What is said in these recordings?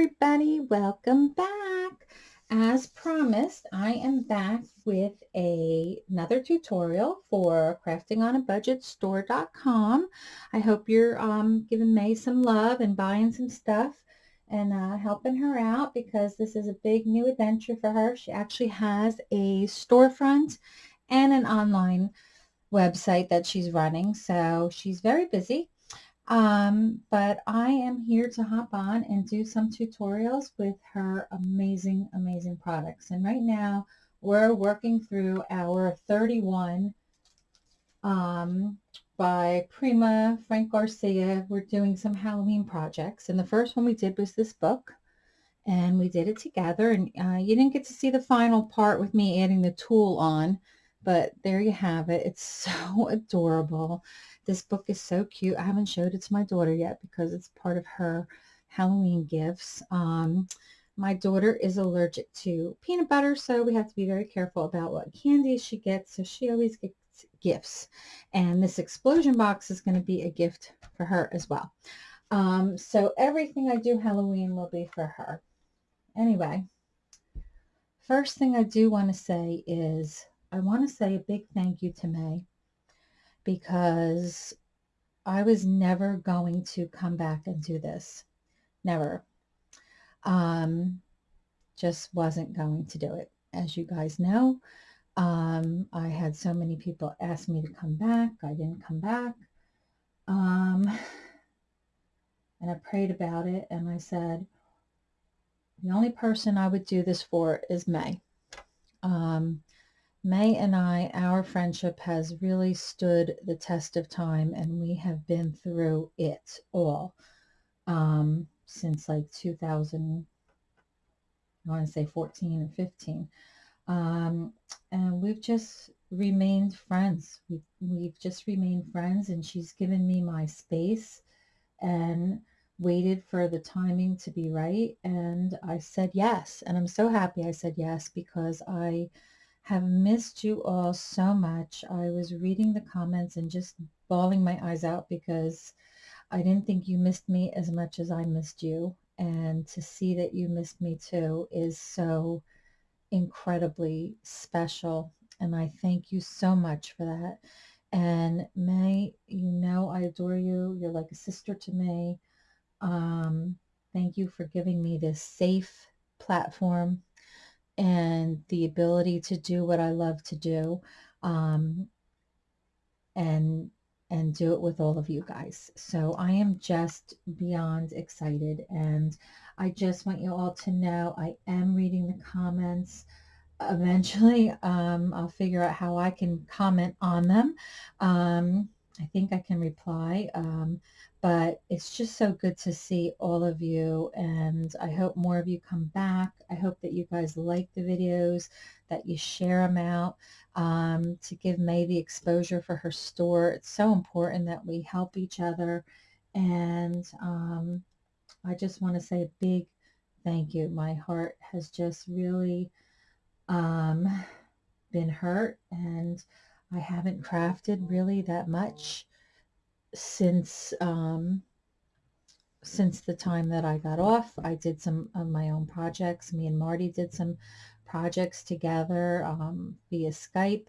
everybody, welcome back. As promised, I am back with a, another tutorial for crafting on a budget store.com. I hope you're um, giving May some love and buying some stuff and uh, helping her out because this is a big new adventure for her. She actually has a storefront and an online website that she's running, so she's very busy. Um, but I am here to hop on and do some tutorials with her amazing, amazing products. And right now we're working through our 31 um, by Prima Frank Garcia. We're doing some Halloween projects. And the first one we did was this book. And we did it together. And uh, you didn't get to see the final part with me adding the tulle on. But there you have it. It's so adorable. This book is so cute. I haven't showed it to my daughter yet because it's part of her Halloween gifts. Um, my daughter is allergic to peanut butter, so we have to be very careful about what candies she gets. So she always gets gifts. And this explosion box is going to be a gift for her as well. Um, so everything I do Halloween will be for her. Anyway, first thing I do want to say is I want to say a big thank you to May because I was never going to come back and do this. Never. Um, just wasn't going to do it. As you guys know, um, I had so many people ask me to come back. I didn't come back. Um, and I prayed about it and I said, the only person I would do this for is May. Um, May and I, our friendship has really stood the test of time and we have been through it all um, since like 2000, I want to say 14 or 15. Um, and we've just remained friends. We've, we've just remained friends and she's given me my space and waited for the timing to be right. And I said yes. And I'm so happy I said yes because I have missed you all so much. I was reading the comments and just bawling my eyes out because I didn't think you missed me as much as I missed you. And to see that you missed me too is so incredibly special. And I thank you so much for that. And May, you know I adore you. You're like a sister to me. Um, thank you for giving me this safe platform and the ability to do what I love to do um, and and do it with all of you guys. So I am just beyond excited and I just want you all to know I am reading the comments. Eventually, um, I'll figure out how I can comment on them. Um, I think I can reply. But it's just so good to see all of you and I hope more of you come back. I hope that you guys like the videos, that you share them out um, to give May the exposure for her store. It's so important that we help each other and um, I just want to say a big thank you. My heart has just really um, been hurt and I haven't crafted really that much since um, since the time that I got off. I did some of my own projects. Me and Marty did some projects together um, via Skype,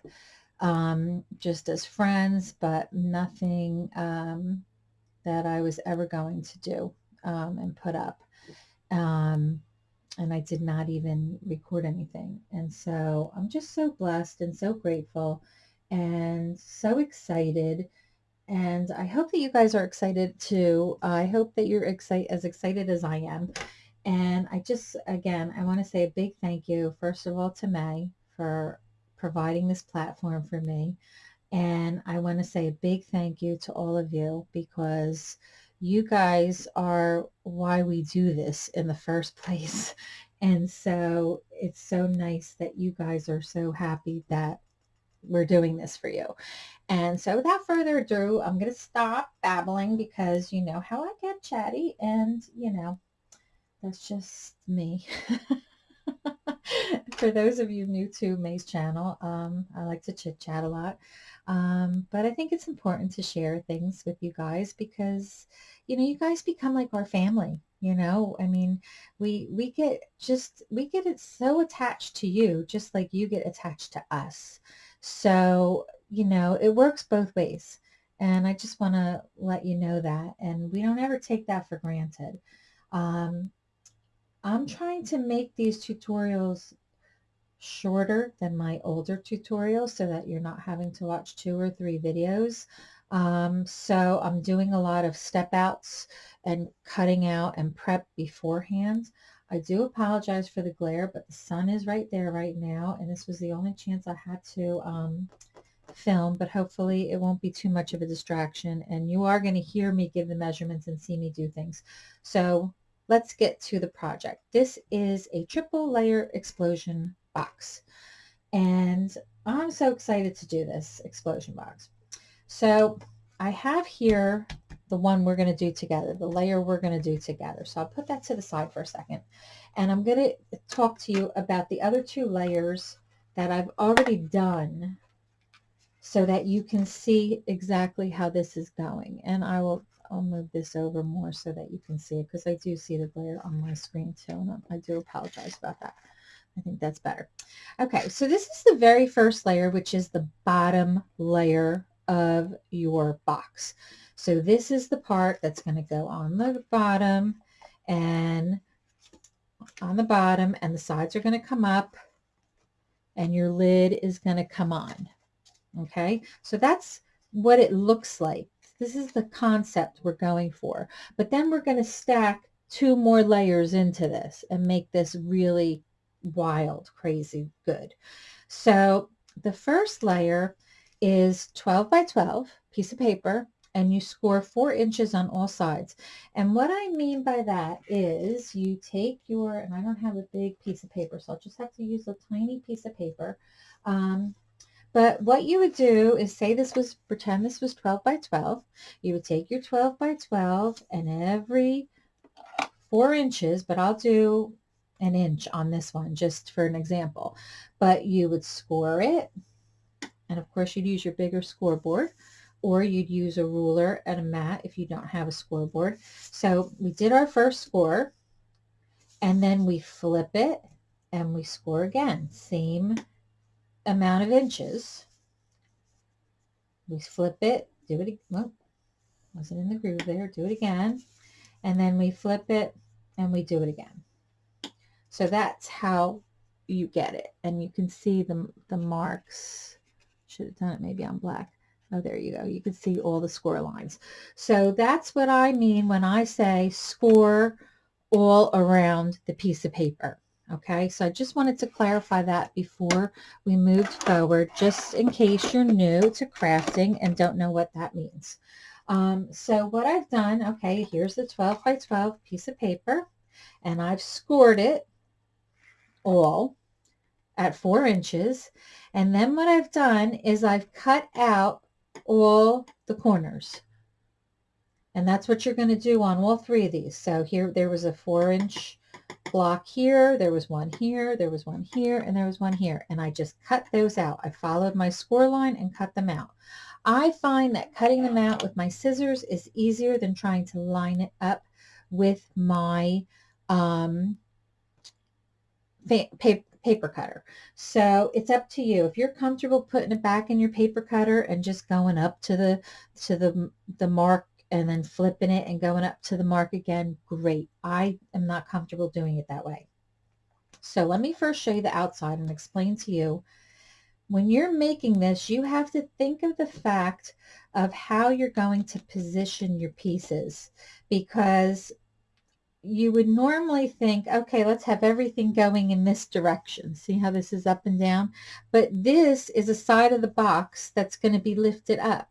um, just as friends, but nothing um, that I was ever going to do um, and put up. Um, and I did not even record anything. And so I'm just so blessed and so grateful and so excited and I hope that you guys are excited too. I hope that you're excited as excited as I am. And I just, again, I want to say a big thank you, first of all, to May for providing this platform for me. And I want to say a big thank you to all of you because you guys are why we do this in the first place. And so it's so nice that you guys are so happy that we're doing this for you. And so without further ado, I'm going to stop babbling because you know how I get chatty and, you know, that's just me. for those of you new to May's channel, um, I like to chit chat a lot. Um, but I think it's important to share things with you guys because, you know, you guys become like our family, you know, I mean, we, we get just, we get it so attached to you, just like you get attached to us. So, you know, it works both ways. And I just want to let you know that. And we don't ever take that for granted. Um, I'm trying to make these tutorials shorter than my older tutorials so that you're not having to watch two or three videos. Um, so I'm doing a lot of step outs and cutting out and prep beforehand. I do apologize for the glare, but the sun is right there right now. And this was the only chance I had to um, film, but hopefully it won't be too much of a distraction. And you are going to hear me give the measurements and see me do things. So let's get to the project. This is a triple layer explosion box. And I'm so excited to do this explosion box. So I have here the one we're going to do together, the layer we're going to do together. So I'll put that to the side for a second. And I'm going to talk to you about the other two layers that I've already done so that you can see exactly how this is going. And I will I'll move this over more so that you can see it because I do see the glare on my screen too. And I do apologize about that. I think that's better. Okay, so this is the very first layer, which is the bottom layer of your box. So this is the part that's going to go on the bottom and on the bottom and the sides are going to come up and your lid is going to come on. Okay, so that's what it looks like. This is the concept we're going for. But then we're going to stack two more layers into this and make this really wild, crazy good. So the first layer is 12 by 12 piece of paper and you score four inches on all sides. And what I mean by that is you take your, and I don't have a big piece of paper, so I'll just have to use a tiny piece of paper. Um, but what you would do is say this was, pretend this was 12 by 12. You would take your 12 by 12 and every four inches, but I'll do an inch on this one just for an example. But you would score it. And of course you'd use your bigger scoreboard or you'd use a ruler and a mat if you don't have a scoreboard. So we did our first score and then we flip it and we score again. Same amount of inches. We flip it, do it, well, wasn't in the groove there, do it again. And then we flip it and we do it again. So that's how you get it. And you can see the, the marks. Should have done it maybe on black. Oh, there you go. You can see all the score lines. So that's what I mean when I say score all around the piece of paper. Okay, so I just wanted to clarify that before we moved forward, just in case you're new to crafting and don't know what that means. Um, so what I've done, okay, here's the 12 by 12 piece of paper, and I've scored it all at four inches. And then what I've done is I've cut out all the corners. And that's what you're going to do on all three of these. So here, there was a four inch block here, there was one here, there was one here, and there was one here. And I just cut those out. I followed my score line and cut them out. I find that cutting them out with my scissors is easier than trying to line it up with my um, paper cutter. So it's up to you. If you're comfortable putting it back in your paper cutter and just going up to the to the the mark and then flipping it and going up to the mark again, great. I am not comfortable doing it that way. So let me first show you the outside and explain to you when you're making this, you have to think of the fact of how you're going to position your pieces because you would normally think, okay, let's have everything going in this direction. See how this is up and down? But this is a side of the box that's going to be lifted up.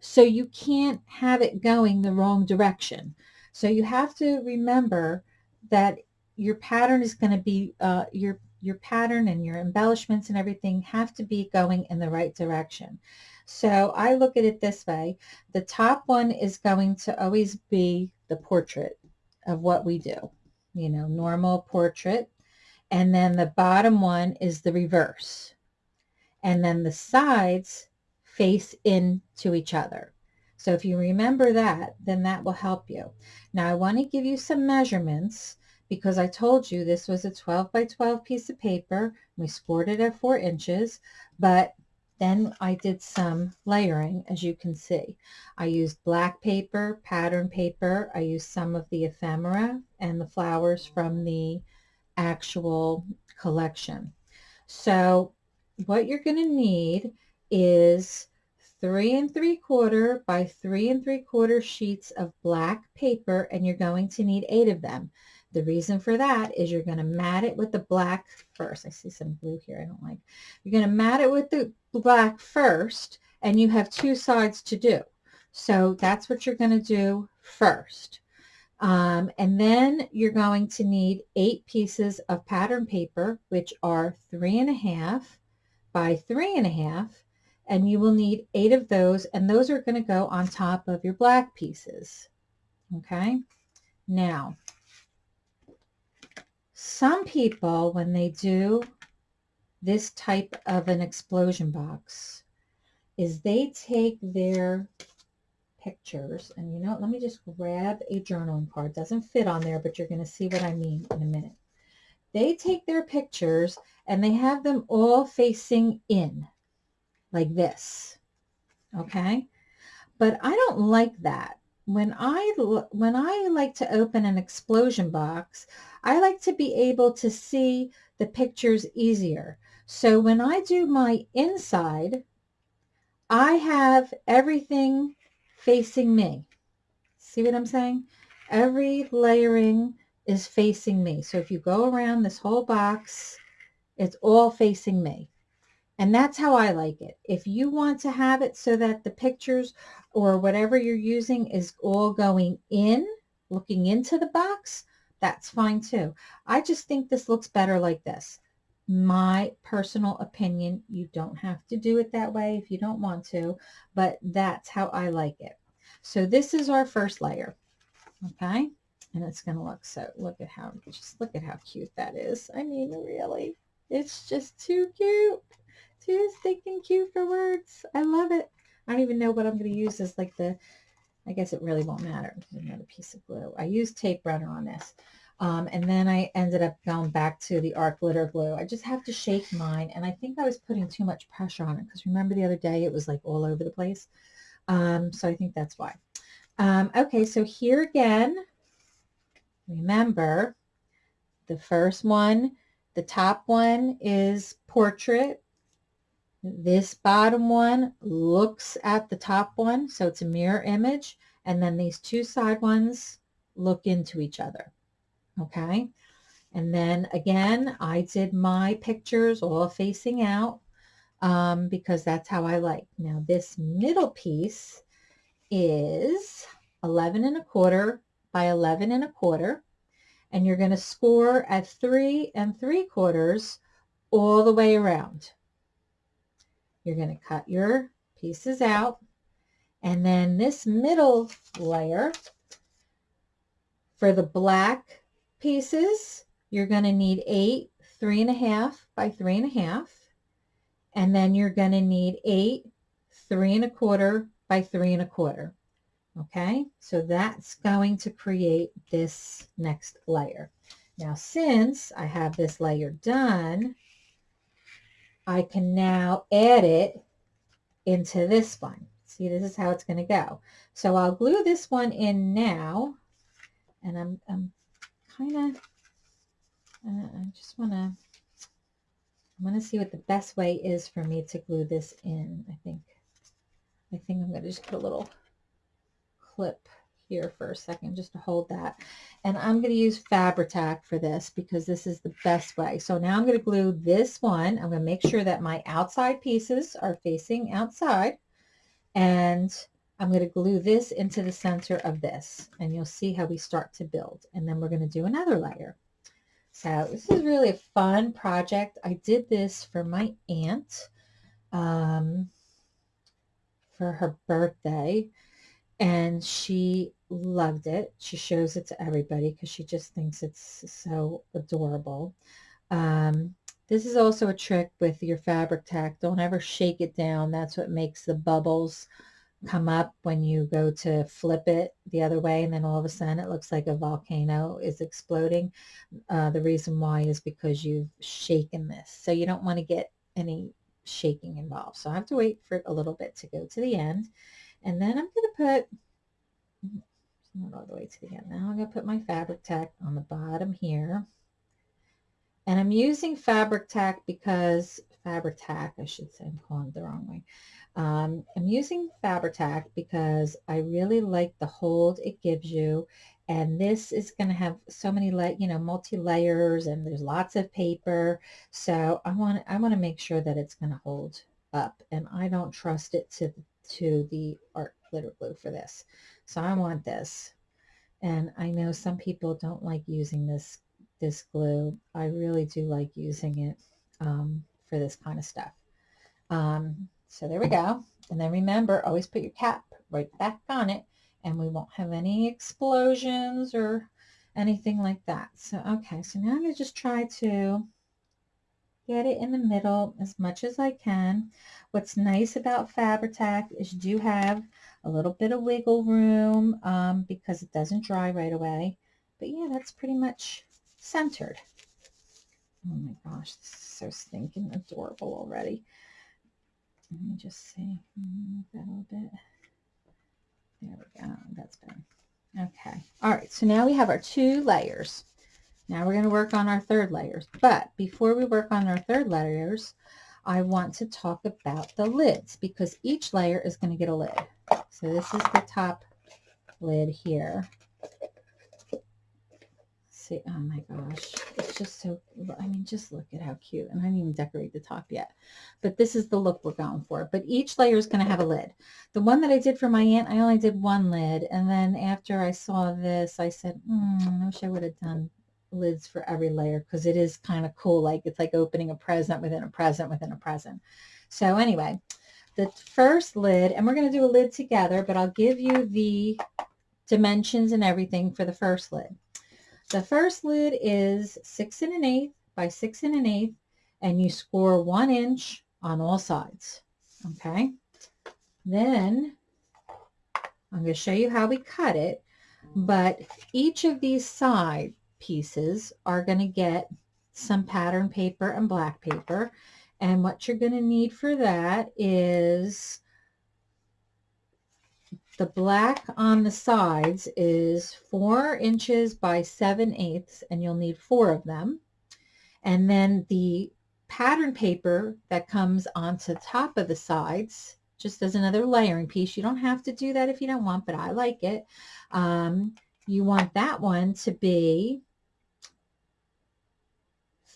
So you can't have it going the wrong direction. So you have to remember that your pattern is going to be, uh, your, your pattern and your embellishments and everything have to be going in the right direction. So I look at it this way. The top one is going to always be the portrait of what we do. You know, normal portrait. And then the bottom one is the reverse. And then the sides face into each other. So if you remember that, then that will help you. Now I want to give you some measurements because I told you this was a 12 by 12 piece of paper. We scored it at four inches, but then I did some layering, as you can see. I used black paper, pattern paper. I used some of the ephemera and the flowers from the actual collection. So what you're going to need is three and three quarter by three and three quarter sheets of black paper and you're going to need eight of them. The reason for that is you're going to mat it with the black first. I see some blue here I don't like. You're going to mat it with the black first and you have two sides to do. So that's what you're going to do first. Um, and then you're going to need eight pieces of pattern paper, which are three and a half by three and a half and you will need eight of those and those are going to go on top of your black pieces okay now some people when they do this type of an explosion box is they take their pictures and you know let me just grab a journaling card doesn't fit on there but you're going to see what I mean in a minute they take their pictures and they have them all facing in like this. Okay. But I don't like that. When I, when I like to open an explosion box, I like to be able to see the pictures easier. So when I do my inside, I have everything facing me. See what I'm saying? Every layering is facing me. So if you go around this whole box, it's all facing me. And that's how I like it. If you want to have it so that the pictures or whatever you're using is all going in, looking into the box, that's fine too. I just think this looks better like this. My personal opinion, you don't have to do it that way if you don't want to, but that's how I like it. So this is our first layer, okay? And it's going to look so, look at how, just look at how cute that is. I mean, really, it's just too cute. Too stinking cute for words. I love it. I don't even know what I'm going to use as like the, I guess it really won't matter. Another piece of glue. I used tape runner on this. Um, and then I ended up going back to the art glitter glue. I just have to shake mine. And I think I was putting too much pressure on it because remember the other day it was like all over the place. Um, so I think that's why. Um, okay, so here again, remember the first one, the top one is portrait. This bottom one looks at the top one, so it's a mirror image. And then these two side ones look into each other. Okay. And then again, I did my pictures all facing out um, because that's how I like. Now this middle piece is 11 and a quarter by 11 and a quarter. And you're going to score at three and three quarters all the way around. You're going to cut your pieces out. And then this middle layer, for the black pieces, you're going to need eight, three and a half by three and a half. And then you're going to need eight, three and a quarter by three and a quarter. Okay, so that's going to create this next layer. Now, since I have this layer done, I can now add it into this one. See, this is how it's going to go. So I'll glue this one in now. And I'm, I'm kind of, uh, I just want to, I'm going to see what the best way is for me to glue this in. I think, I think I'm going to just put a little clip here for a second just to hold that. And I'm going to use Fabri-Tac for this because this is the best way. So now I'm going to glue this one. I'm going to make sure that my outside pieces are facing outside. And I'm going to glue this into the center of this. And you'll see how we start to build. And then we're going to do another layer. So this is really a fun project. I did this for my aunt um, for her birthday and she loved it. She shows it to everybody because she just thinks it's so adorable. Um, this is also a trick with your fabric tack. Don't ever shake it down. That's what makes the bubbles come up when you go to flip it the other way and then all of a sudden it looks like a volcano is exploding. Uh, the reason why is because you've shaken this. So you don't want to get any shaking involved. So I have to wait for a little bit to go to the end. And then I'm going to put, not all the way to the end. Now I'm going to put my fabric tack on the bottom here. And I'm using fabric tack because, fabric tack, I should say, I'm calling it the wrong way. Um, I'm using fabric tack because I really like the hold it gives you. And this is going to have so many, like you know, multi-layers and there's lots of paper. So I want, I want to make sure that it's going to hold up and I don't trust it to, to the art glitter glue for this. So I want this. And I know some people don't like using this, this glue. I really do like using it um, for this kind of stuff. Um, so there we go. And then remember, always put your cap right back on it and we won't have any explosions or anything like that. So, okay, so now I'm going to just try to get it in the middle as much as I can. What's nice about Fabri-Tac is you do have a little bit of wiggle room um, because it doesn't dry right away. But yeah, that's pretty much centered. Oh my gosh, this is so stinking adorable already. Let me just see. That a little bit. There we go. That's better. Okay. All right. So now we have our two layers. Now we're going to work on our third layers. But before we work on our third layers, I want to talk about the lids because each layer is going to get a lid. So this is the top lid here see. Oh my gosh. It's just so, I mean, just look at how cute. And I didn't even decorate the top yet. But this is the look we're going for. But each layer is going to have a lid. The one that I did for my aunt, I only did one lid. And then after I saw this, I said, hmm, I wish I would have done lids for every layer because it is kind of cool. Like it's like opening a present within a present within a present. So anyway, the first lid, and we're going to do a lid together, but I'll give you the dimensions and everything for the first lid. The first lid is six and an eighth by six and an eighth, and you score one inch on all sides. Okay. Then I'm going to show you how we cut it, but each of these side pieces are going to get some pattern paper and black paper. And what you're going to need for that is the black on the sides is four inches by seven eighths, and you'll need four of them. And then the pattern paper that comes onto top of the sides, just as another layering piece. You don't have to do that if you don't want, but I like it. Um, you want that one to be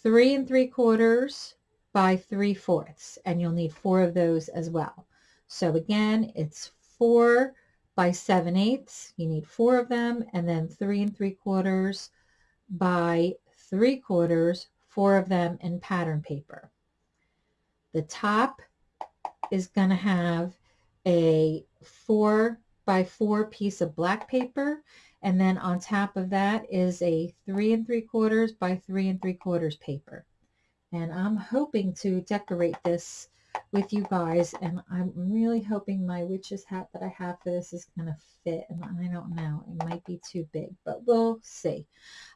three and three quarters by three fourths, and you'll need four of those as well. So again, it's four by 7 eighths. You need four of them and then three and three quarters by three quarters, four of them in pattern paper. The top is going to have a four by four piece of black paper and then on top of that is a three and three quarters by three and three quarters paper. And I'm hoping to decorate this with you guys and I'm really hoping my witch's hat that I have for this is going to fit and I don't know it might be too big but we'll see.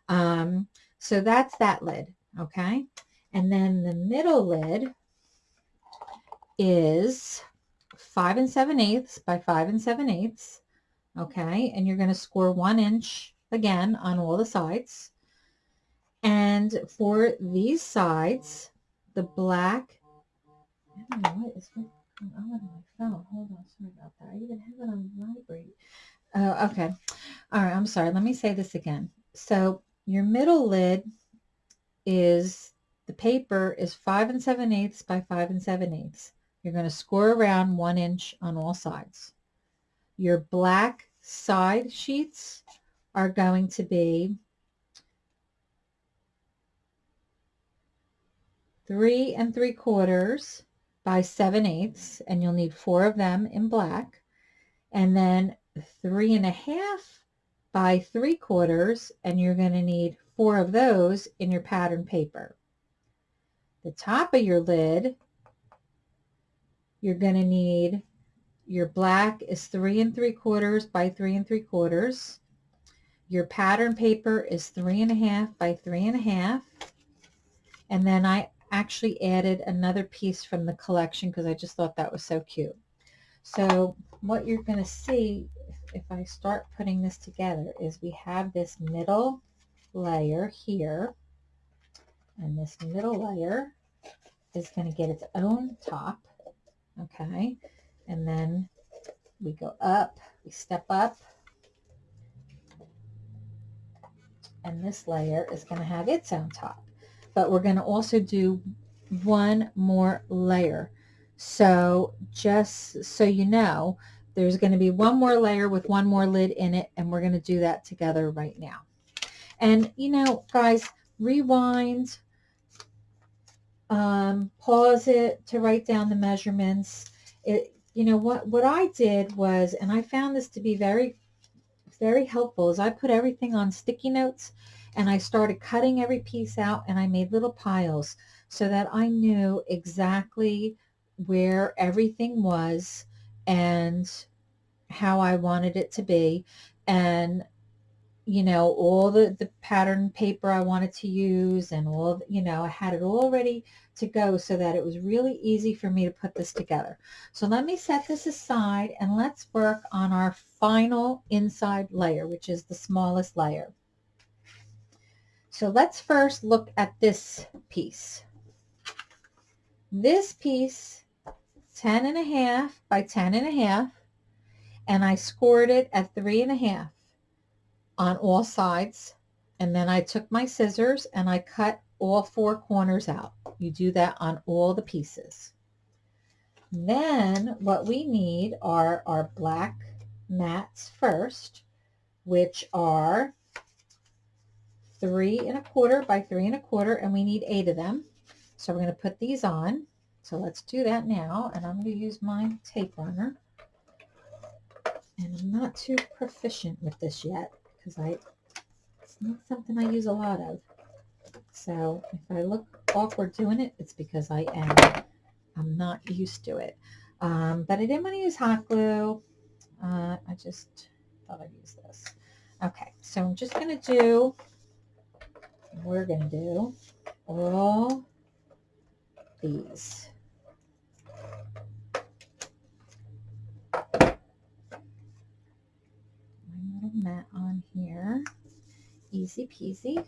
Um, so that's that lid okay? And then the middle lid is five and seven eighths by five and seven eighths okay and you're going to score one inch again on all the sides and for these sides the black I don't know what is going on with my phone. Hold on, sorry about that. I even have it on vibrate. Oh, okay. All right, I'm sorry. Let me say this again. So your middle lid is, the paper is 5 and 7 eighths by 5 and 7 eighths. You're going to score around 1 inch on all sides. Your black side sheets are going to be three and three quarters by 7 eighths, and you'll need four of them in black. And then three and a half by three quarters, and you're going to need four of those in your pattern paper. the top of your lid, you're going to need your black is three and three quarters by three and three quarters. Your pattern paper is three and a half by three and a half. And then I actually added another piece from the collection because I just thought that was so cute. So what you're going to see if I start putting this together is we have this middle layer here and this middle layer is going to get its own top okay and then we go up we step up and this layer is going to have its own top but we're going to also do one more layer so just so you know there's going to be one more layer with one more lid in it, and we're going to do that together right now. And, you know, guys, rewind, um, pause it to write down the measurements. It, you know, what, what I did was, and I found this to be very, very helpful, is I put everything on sticky notes and I started cutting every piece out and I made little piles so that I knew exactly where everything was and how I wanted it to be. And you know all the the pattern paper I wanted to use and all you know I had it all ready to go so that it was really easy for me to put this together. So let me set this aside and let's work on our final inside layer which is the smallest layer. So let's first look at this piece. This piece 10 and a half by 10 and a half and I scored it at three and a half on all sides. And then I took my scissors and I cut all four corners out. You do that on all the pieces. Then what we need are our black mats first, which are three and a quarter by three and a quarter, and we need eight of them. So we're going to put these on. So let's do that now, and I'm going to use my tape runner and I'm not too proficient with this yet because I it's not something I use a lot of. So if I look awkward doing it, it's because I am. I'm not used to it. Um, but I didn't want to use hot glue. Uh, I just thought I'd use this. Okay, so I'm just going to do, we're going to do all these. My little mat on here. Easy peasy.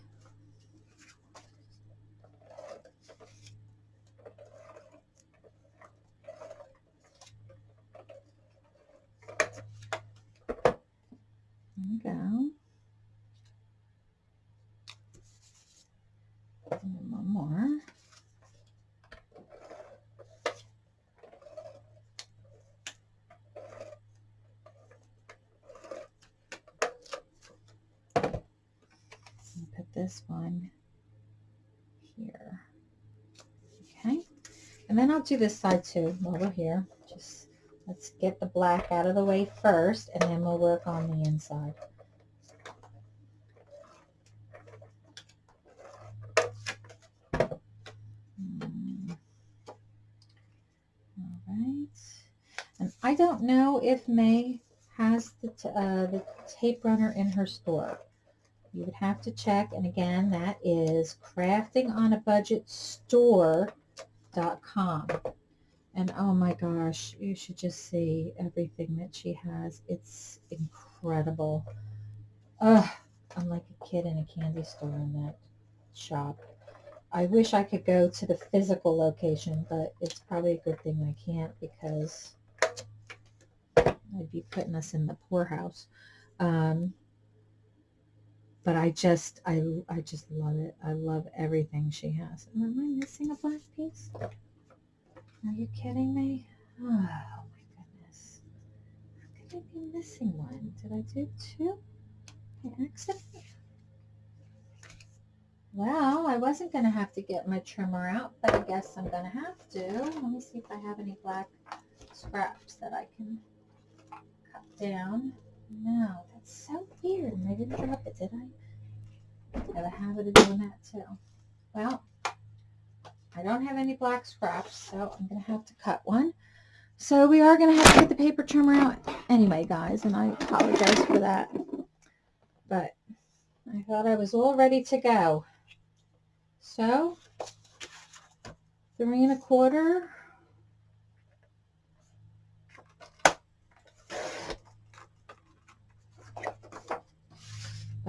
Go. And one more. Put this one here. Okay, and then I'll do this side too while we're here. Just let's get the black out of the way first, and then we'll work on the inside. Hmm. All right, and I don't know if May has the, uh, the tape runner in her store you would have to check. And again, that is craftingonabudgetstore.com. And oh my gosh, you should just see everything that she has. It's incredible. Ugh, I'm like a kid in a candy store in that shop. I wish I could go to the physical location, but it's probably a good thing I can't because I'd be putting us in the poorhouse. Um, but I just, I, I just love it. I love everything she has. Am I missing a black piece? Are you kidding me? Oh, my goodness. How could I be missing one? Did I do two by accident? Well, I wasn't going to have to get my trimmer out, but I guess I'm going to have to. Let me see if I have any black scraps that I can down. No, that's so weird. I didn't drop it, did I? I have a habit of doing that too. Well, I don't have any black scraps, so I'm going to have to cut one. So we are going to have to get the paper trimmer out anyway, guys, and I apologize for that. But I thought I was all ready to go. So, three and a quarter.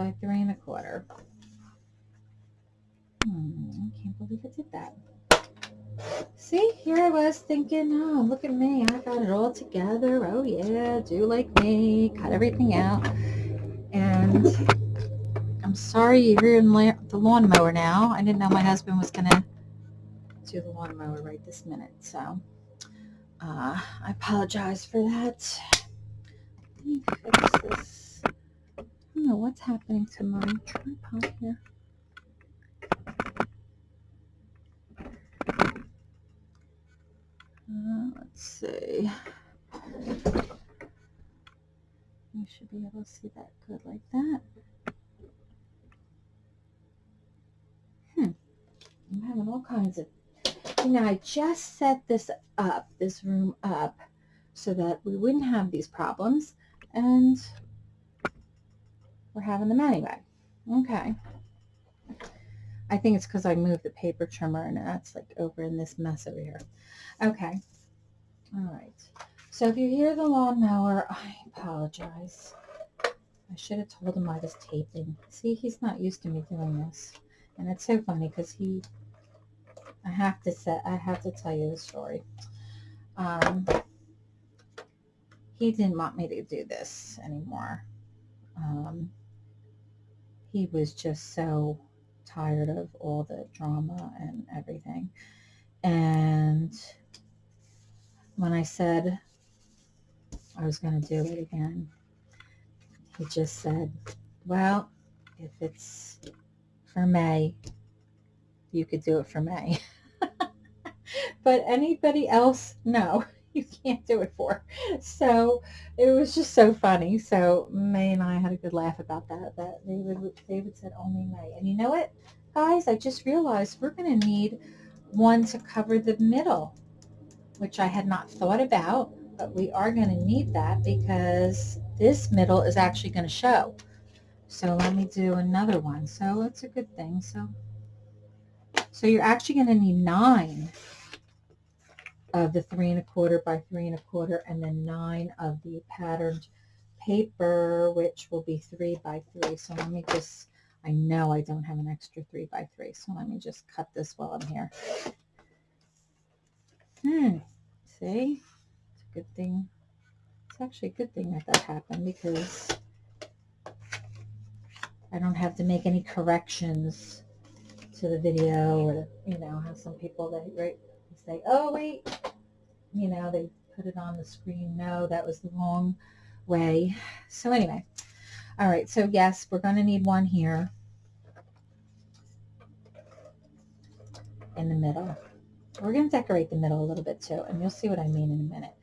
By three and a quarter. Hmm, I can't believe I did that. See, here I was thinking, oh, look at me. I got it all together. Oh, yeah, do like me. Cut everything out. And I'm sorry you're hearing the lawnmower now. I didn't know my husband was going to do the lawnmower right this minute. So uh, I apologize for that. Let me fix this. I don't know what's happening to my tripod here. Uh, let's see. You should be able to see that good like that. Hmm. I'm having all kinds of... You know, I just set this up, this room up, so that we wouldn't have these problems. And we're having them anyway. Okay. I think it's because I moved the paper trimmer and that's like over in this mess over here. Okay. All right. So if you hear the lawnmower, I apologize. I should have told him I was taping. See, he's not used to me doing this. And it's so funny because he, I have to say, I have to tell you the story. Um, he didn't want me to do this anymore. Um, he was just so tired of all the drama and everything. And when I said I was going to do it again, he just said, well, if it's for May, you could do it for May. but anybody else, no, you can't do it for. So it was just so funny. So May and I had a good laugh about that. That David, David said only May. And you know what, guys? I just realized we're going to need one to cover the middle, which I had not thought about. But we are going to need that because this middle is actually going to show. So let me do another one. So it's a good thing. So, so you're actually going to need nine of the three and a quarter by three and a quarter and then nine of the patterned paper, which will be three by three. So let me just, I know I don't have an extra three by three. So let me just cut this while I'm here. Hmm, see, it's a good thing. It's actually a good thing that that happened because I don't have to make any corrections to the video or, you know, have some people that, right, say, oh, wait, you know, they put it on the screen. No, that was the wrong way. So anyway, all right, so yes, we're going to need one here in the middle. We're going to decorate the middle a little bit too, and you'll see what I mean in a minute.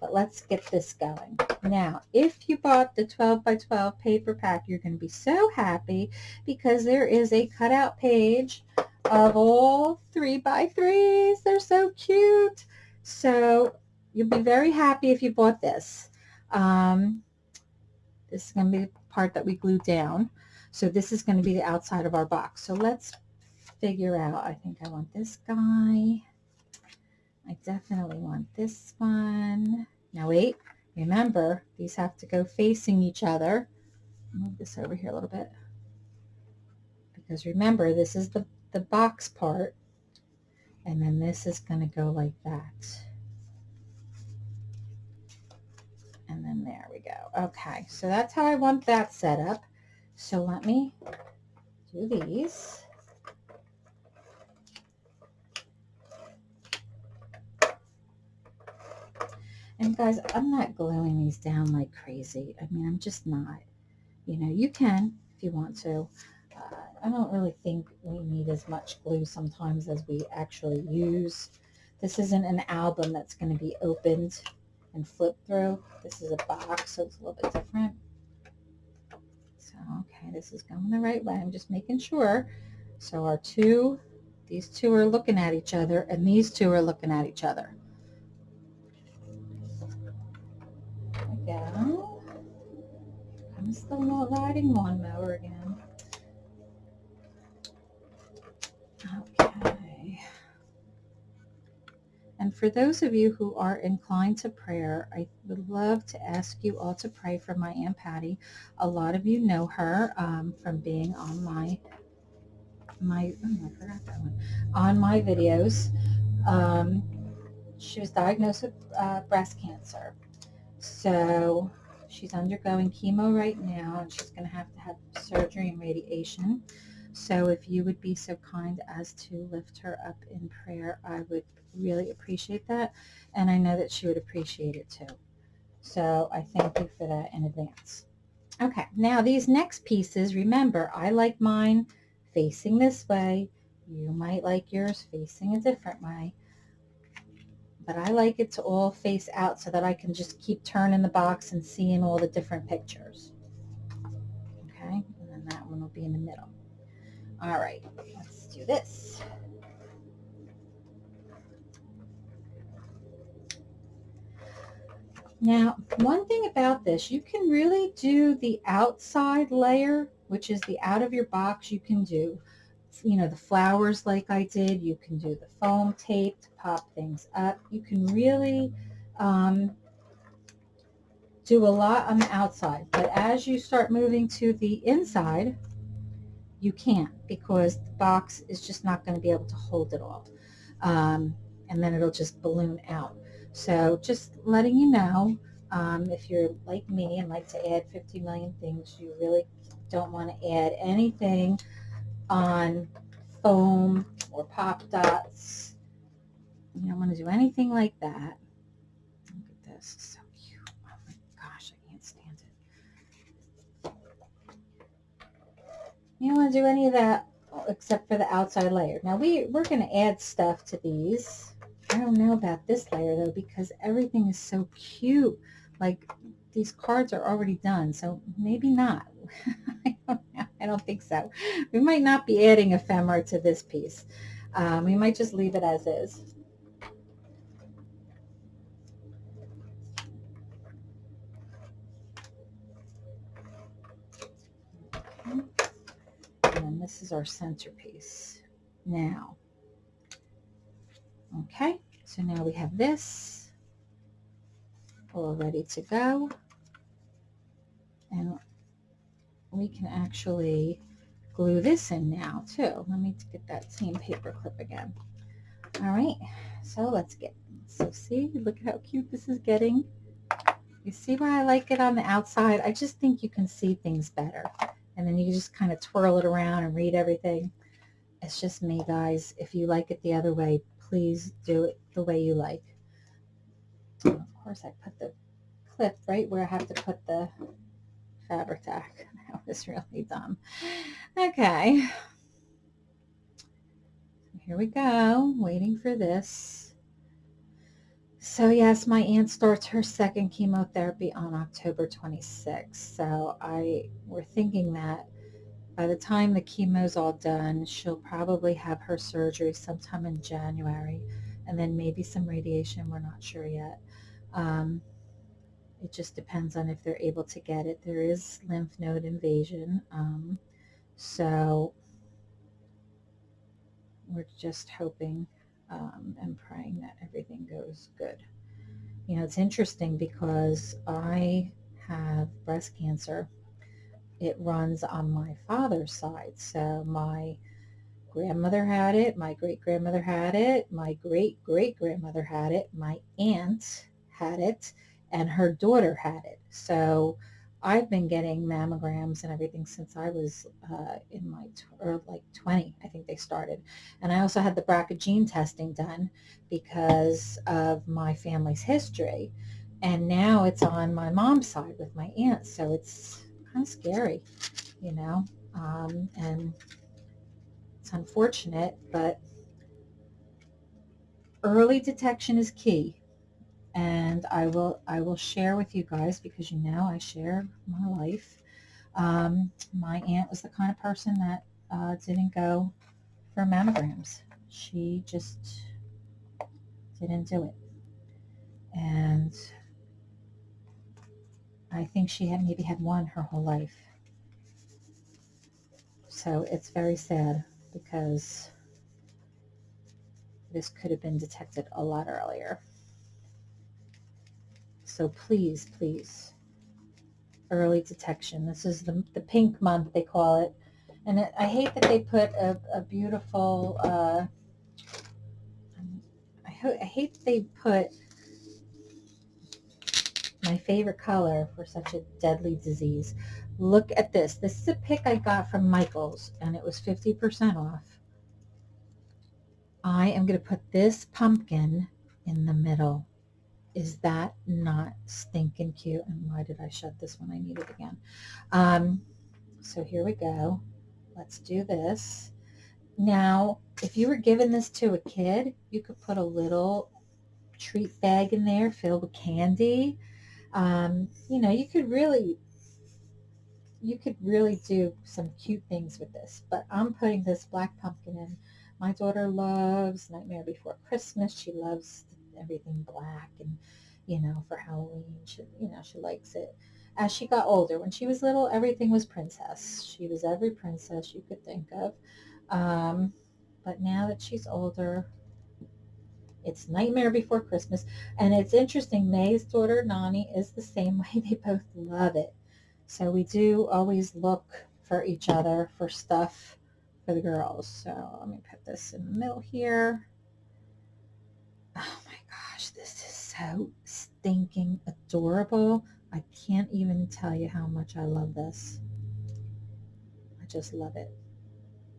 But let's get this going. Now, if you bought the 12 by 12 paper pack, you're going to be so happy because there is a cutout page of all three by threes. They're so cute. So you'll be very happy if you bought this. Um, this is going to be the part that we glue down. So this is going to be the outside of our box. So let's figure out. I think I want this guy. I definitely want this one. Now wait, remember, these have to go facing each other. Move this over here a little bit. Because remember, this is the the box part and then this is going to go like that. And then there we go. Okay, so that's how I want that set up. So let me do these. And guys, I'm not gluing these down like crazy. I mean, I'm just not. You know, you can if you want to. I don't really think we need as much glue sometimes as we actually use. This isn't an album that's going to be opened and flipped through. This is a box, so it's a little bit different. So, okay, this is going the right way. I'm just making sure. So our two, These two are looking at each other, and these two are looking at each other. There we go. Comes the riding lawnmower again. Okay. And for those of you who are inclined to prayer, I would love to ask you all to pray for my Aunt Patty. A lot of you know her um, from being on my my oh, I forgot that one on my videos. Um, she was diagnosed with uh, breast cancer, so she's undergoing chemo right now, and she's going to have to have surgery and radiation. So if you would be so kind as to lift her up in prayer, I would really appreciate that. And I know that she would appreciate it too. So I thank you for that in advance. Okay, now these next pieces, remember, I like mine facing this way. You might like yours facing a different way. But I like it to all face out so that I can just keep turning the box and seeing all the different pictures. Okay, and then that one will be in the middle. All right, let's do this. Now, one thing about this, you can really do the outside layer, which is the out of your box. You can do, you know, the flowers like I did. You can do the foam tape to pop things up. You can really um, do a lot on the outside. But as you start moving to the inside, you can't because the box is just not going to be able to hold it all. Um, and then it'll just balloon out. So just letting you know, um, if you're like me and like to add 50 million things, you really don't want to add anything on foam or pop dots. You don't want to do anything like that. Look at this, it's so cute. Oh my gosh, I can't stand it. You don't want to do any of that except for the outside layer. Now we, we're going to add stuff to these. I don't know about this layer though because everything is so cute. Like these cards are already done, so maybe not. I, don't I don't think so. We might not be adding ephemera to this piece. Um, we might just leave it as is. And this is our centerpiece. Now, Okay, so now we have this all ready to go. And we can actually glue this in now too. Let me get that same paper clip again. All right, so let's get, so see, look at how cute this is getting. You see why I like it on the outside? I just think you can see things better. And then you just kind of twirl it around and read everything. It's just me, guys. If you like it the other way, please do it the way you like. of course, I put the clip right where I have to put the Fabri-Tac. That was really dumb. Okay. Here we go, waiting for this. So yes, my aunt starts her second chemotherapy on October 26th. So I we're thinking that by the time the chemo's all done, she'll probably have her surgery sometime in January and then maybe some radiation. We're not sure yet. Um, it just depends on if they're able to get it. There is lymph node invasion. Um, so we're just hoping um, and praying that everything goes good. You know, it's interesting because I have breast cancer it runs on my father's side. So my grandmother had it, my great-grandmother had it, my great-great-grandmother had it, my aunt had it, and her daughter had it. So I've been getting mammograms and everything since I was uh, in my, or like 20, I think they started. And I also had the BRCA gene testing done because of my family's history. And now it's on my mom's side with my aunt. So it's kind of scary, you know, um, and it's unfortunate, but early detection is key. And I will, I will share with you guys because you know I share my life. Um, my aunt was the kind of person that uh, didn't go for mammograms. she just didn't do it. And I think she had maybe had one her whole life. So it's very sad because this could have been detected a lot earlier. So please, please, early detection. This is the, the pink month, they call it. And it, I hate that they put a, a beautiful, uh, I, I hate they put my favorite color for such a deadly disease. Look at this. This is a pick I got from Michael's and it was 50% off. I am going to put this pumpkin in the middle. Is that not stinking cute? And why did I shut this when I need it again? Um, so here we go. Let's do this. Now, if you were giving this to a kid, you could put a little treat bag in there filled with candy um, you know, you could really, you could really do some cute things with this. But I'm putting this black pumpkin in. My daughter loves Nightmare Before Christmas. She loves everything black and, you know, for Halloween, she, you know, she likes it. As she got older, when she was little, everything was princess. She was every princess you could think of. Um, but now that she's older, it's Nightmare Before Christmas. And it's interesting, May's daughter, Nani, is the same way. They both love it. So we do always look for each other for stuff for the girls. So let me put this in the middle here. Oh my gosh, this is so stinking adorable. I can't even tell you how much I love this. I just love it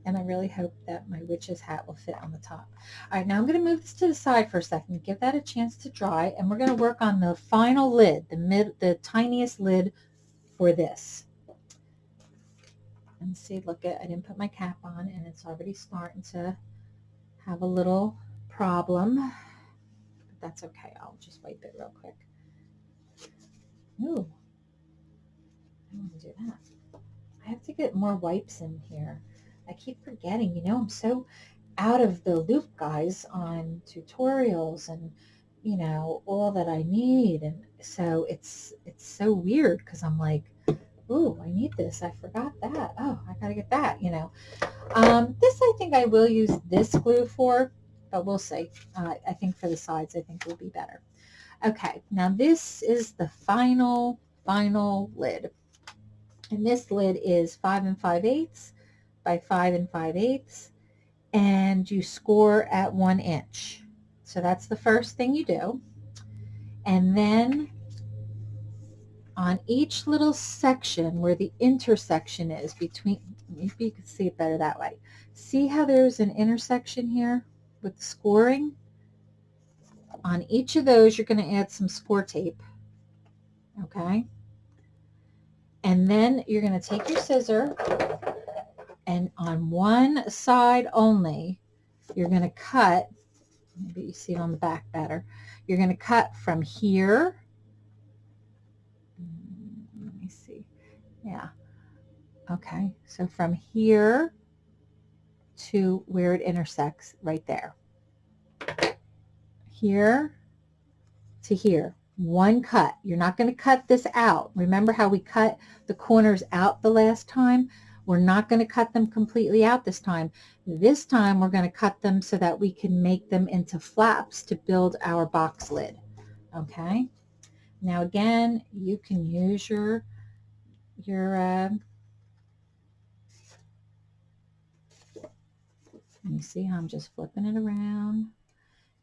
and I really hope that my witch's hat will fit on the top. All right, now I'm going to move this to the side for a second, give that a chance to dry, and we're going to work on the final lid, the mid, the tiniest lid for this. And see, look at, I didn't put my cap on, and it's already starting to have a little problem, that's okay. I'll just wipe it real quick. Ooh, I want to do that. I have to get more wipes in here. I keep forgetting, you know, I'm so out of the loop, guys, on tutorials and, you know, all that I need. And so it's, it's so weird because I'm like, oh, I need this. I forgot that. Oh, I got to get that, you know. Um, this I think I will use this glue for, but we'll see. Uh, I think for the sides, I think will be better. Okay, now this is the final, final lid. And this lid is 5 and 5 eighths by 5 and 5 eighths and you score at 1 inch. So that's the first thing you do. And then on each little section where the intersection is between, maybe you can see it better that way. See how there's an intersection here with the scoring? On each of those, you're going to add some score tape. Okay? And then you're going to take your scissor and on one side only, you're going to cut, maybe you see it on the back better, you're going to cut from here, mm, let me see, yeah, okay, so from here to where it intersects right there. Here to here, one cut. You're not going to cut this out. Remember how we cut the corners out the last time? We're not going to cut them completely out this time. This time we're going to cut them so that we can make them into flaps to build our box lid. Okay. Now again, you can use your, your, uh, you see how I'm just flipping it around.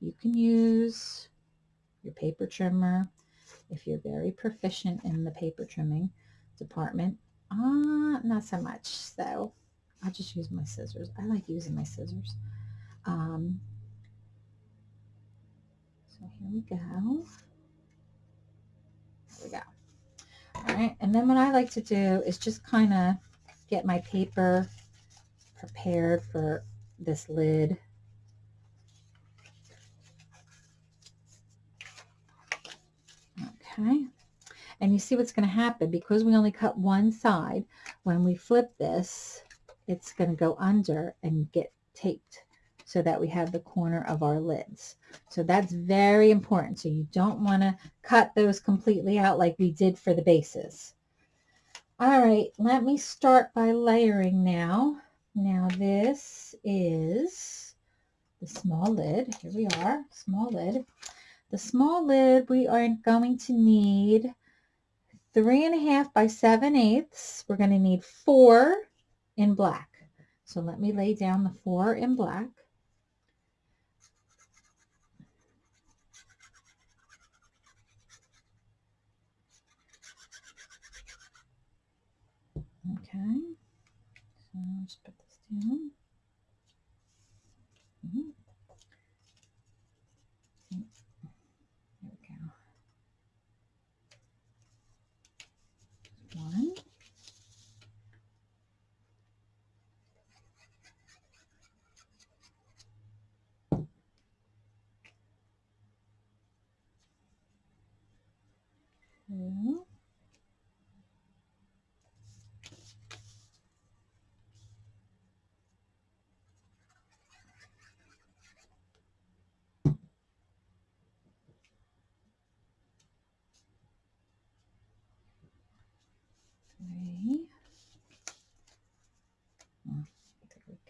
You can use your paper trimmer if you're very proficient in the paper trimming department uh, not so much. So I'll just use my scissors. I like using my scissors. Um, so here we go. There we go. All right, and then what I like to do is just kind of get my paper prepared for this lid. Okay, and you see what's going to happen because we only cut one side. When we flip this, it's going to go under and get taped. so that we have the corner of our lids. So that's very important. So you don't want to cut those completely out like we did for the bases. All right, let me start by layering now. Now this is the small lid. Here we are, small lid. The small lid, we are going to need three and a half by seven eighths. We're going to need four in black. So let me lay down the four in black. Okay, so let's put this down. Mm -hmm. one. Two.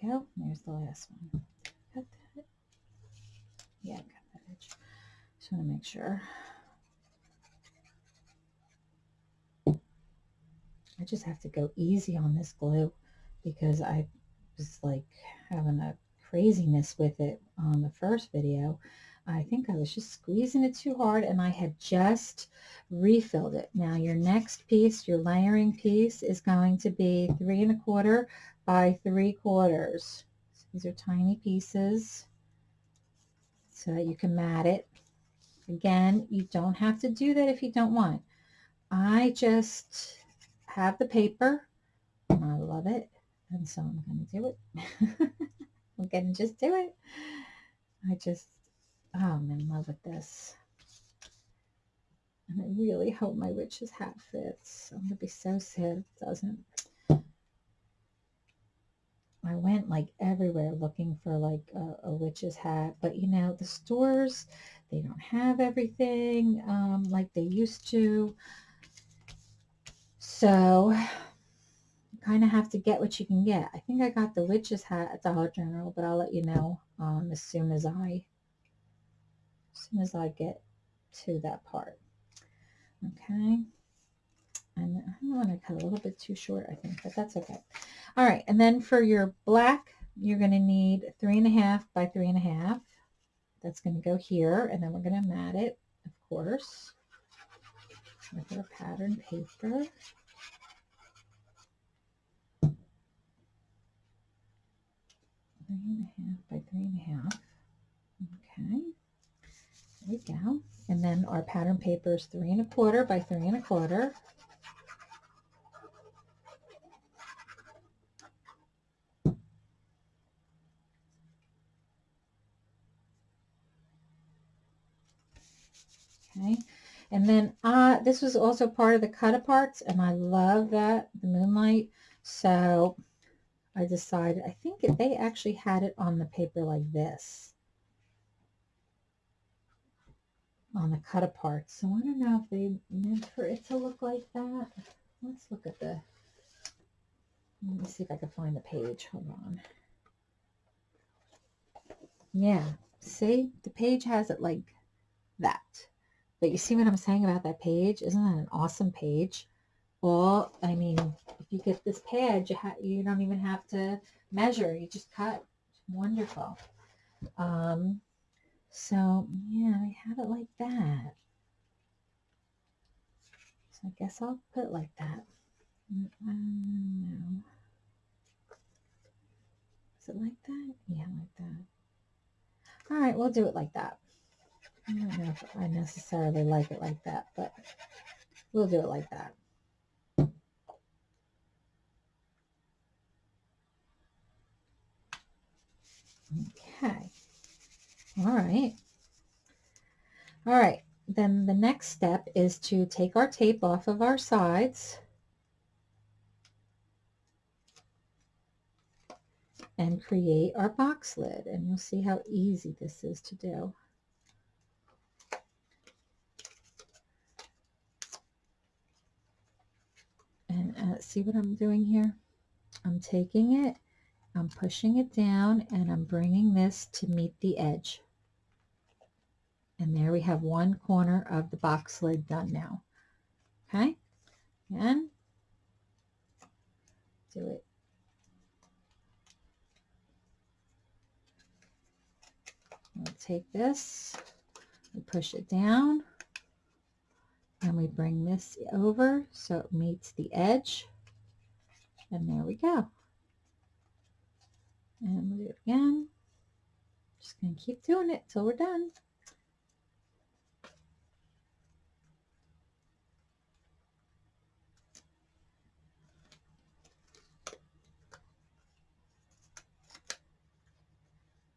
go. There's the last one. Cut that. Yeah, cut that edge. Just want to make sure. I just have to go easy on this glue because I was like having a craziness with it on the first video. I think I was just squeezing it too hard and I had just refilled it. Now your next piece, your layering piece is going to be three and a quarter by three quarters. These are tiny pieces so that you can mat it. Again, you don't have to do that if you don't want. I just have the paper I love it. And so I'm going to do it. I'm going to just do it. I just, oh, I'm in love with this. And I really hope my witch's hat fits. I'm going to be so sad if it doesn't. I went like everywhere looking for like a, a, witch's hat, but you know, the stores, they don't have everything um, like they used to. So you kind of have to get what you can get. I think I got the witch's hat at Dollar General, but I'll let you know um, as soon as I, as soon as I get to that part. Okay. And I want to cut a little bit too short, I think, but that's okay. All right, and then for your black, you're going to need three and a half by three and a half. That's going to go here, and then we're going to mat it, of course, with our pattern paper. Three and a half by three and a half. Okay, there we go. And then our pattern paper is three and a quarter by three and a quarter. Okay. And then uh, this was also part of the cut aparts and I love that, the moonlight. So I decided, I think they actually had it on the paper like this. On the cut apart. So I don't know if they meant for it to look like that. Let's look at the, let me see if I can find the page. Hold on. Yeah, see, the page has it like that. But you see what I'm saying about that page? Isn't that an awesome page? Well, I mean, if you get this pad, you, you don't even have to measure. You just cut. It's wonderful. Um, so, yeah, I have it like that. So I guess I'll put it like that. Um. Is it like that? Yeah, like that. All right, we'll do it like that. I don't know if I necessarily like it like that, but we'll do it like that. Okay. All right. All right. Then the next step is to take our tape off of our sides. and create our box lid. And you'll see how easy this is to do. And uh, see what I'm doing here? I'm taking it, I'm pushing it down, and I'm bringing this to meet the edge. And there we have one corner of the box lid done now. Okay, and do it. We'll take this, we push it down, and we bring this over so it meets the edge. And there we go. And we'll do it again. Just going to keep doing it till we're done.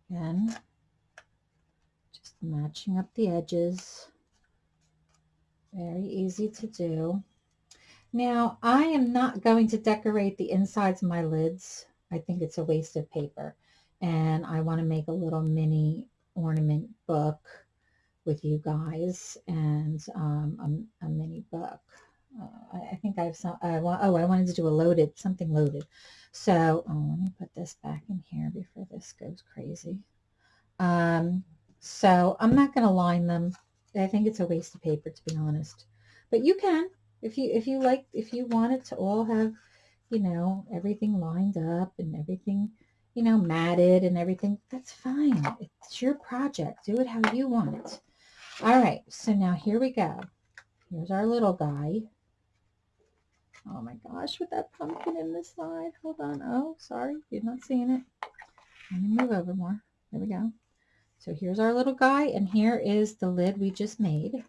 Again, just matching up the edges. Very easy to do. Now, I am not going to decorate the insides of my lids. I think it's a waste of paper. And I want to make a little mini ornament book with you guys and um, a, a, mini book. Uh, I, I, think I have some, I want, oh, I wanted to do a loaded, something loaded. So oh, let me put this back in here before this goes crazy. Um, so I'm not going to line them. I think it's a waste of paper, to be honest. But you can, if you if you like if you want it to all have you know everything lined up and everything you know matted and everything that's fine. It's your project. Do it how you want it. All right. So now here we go. Here's our little guy. Oh my gosh with that pumpkin in the side. Hold on. Oh sorry. You're not seeing it. Let me move over more. There we go. So here's our little guy and here is the lid we just made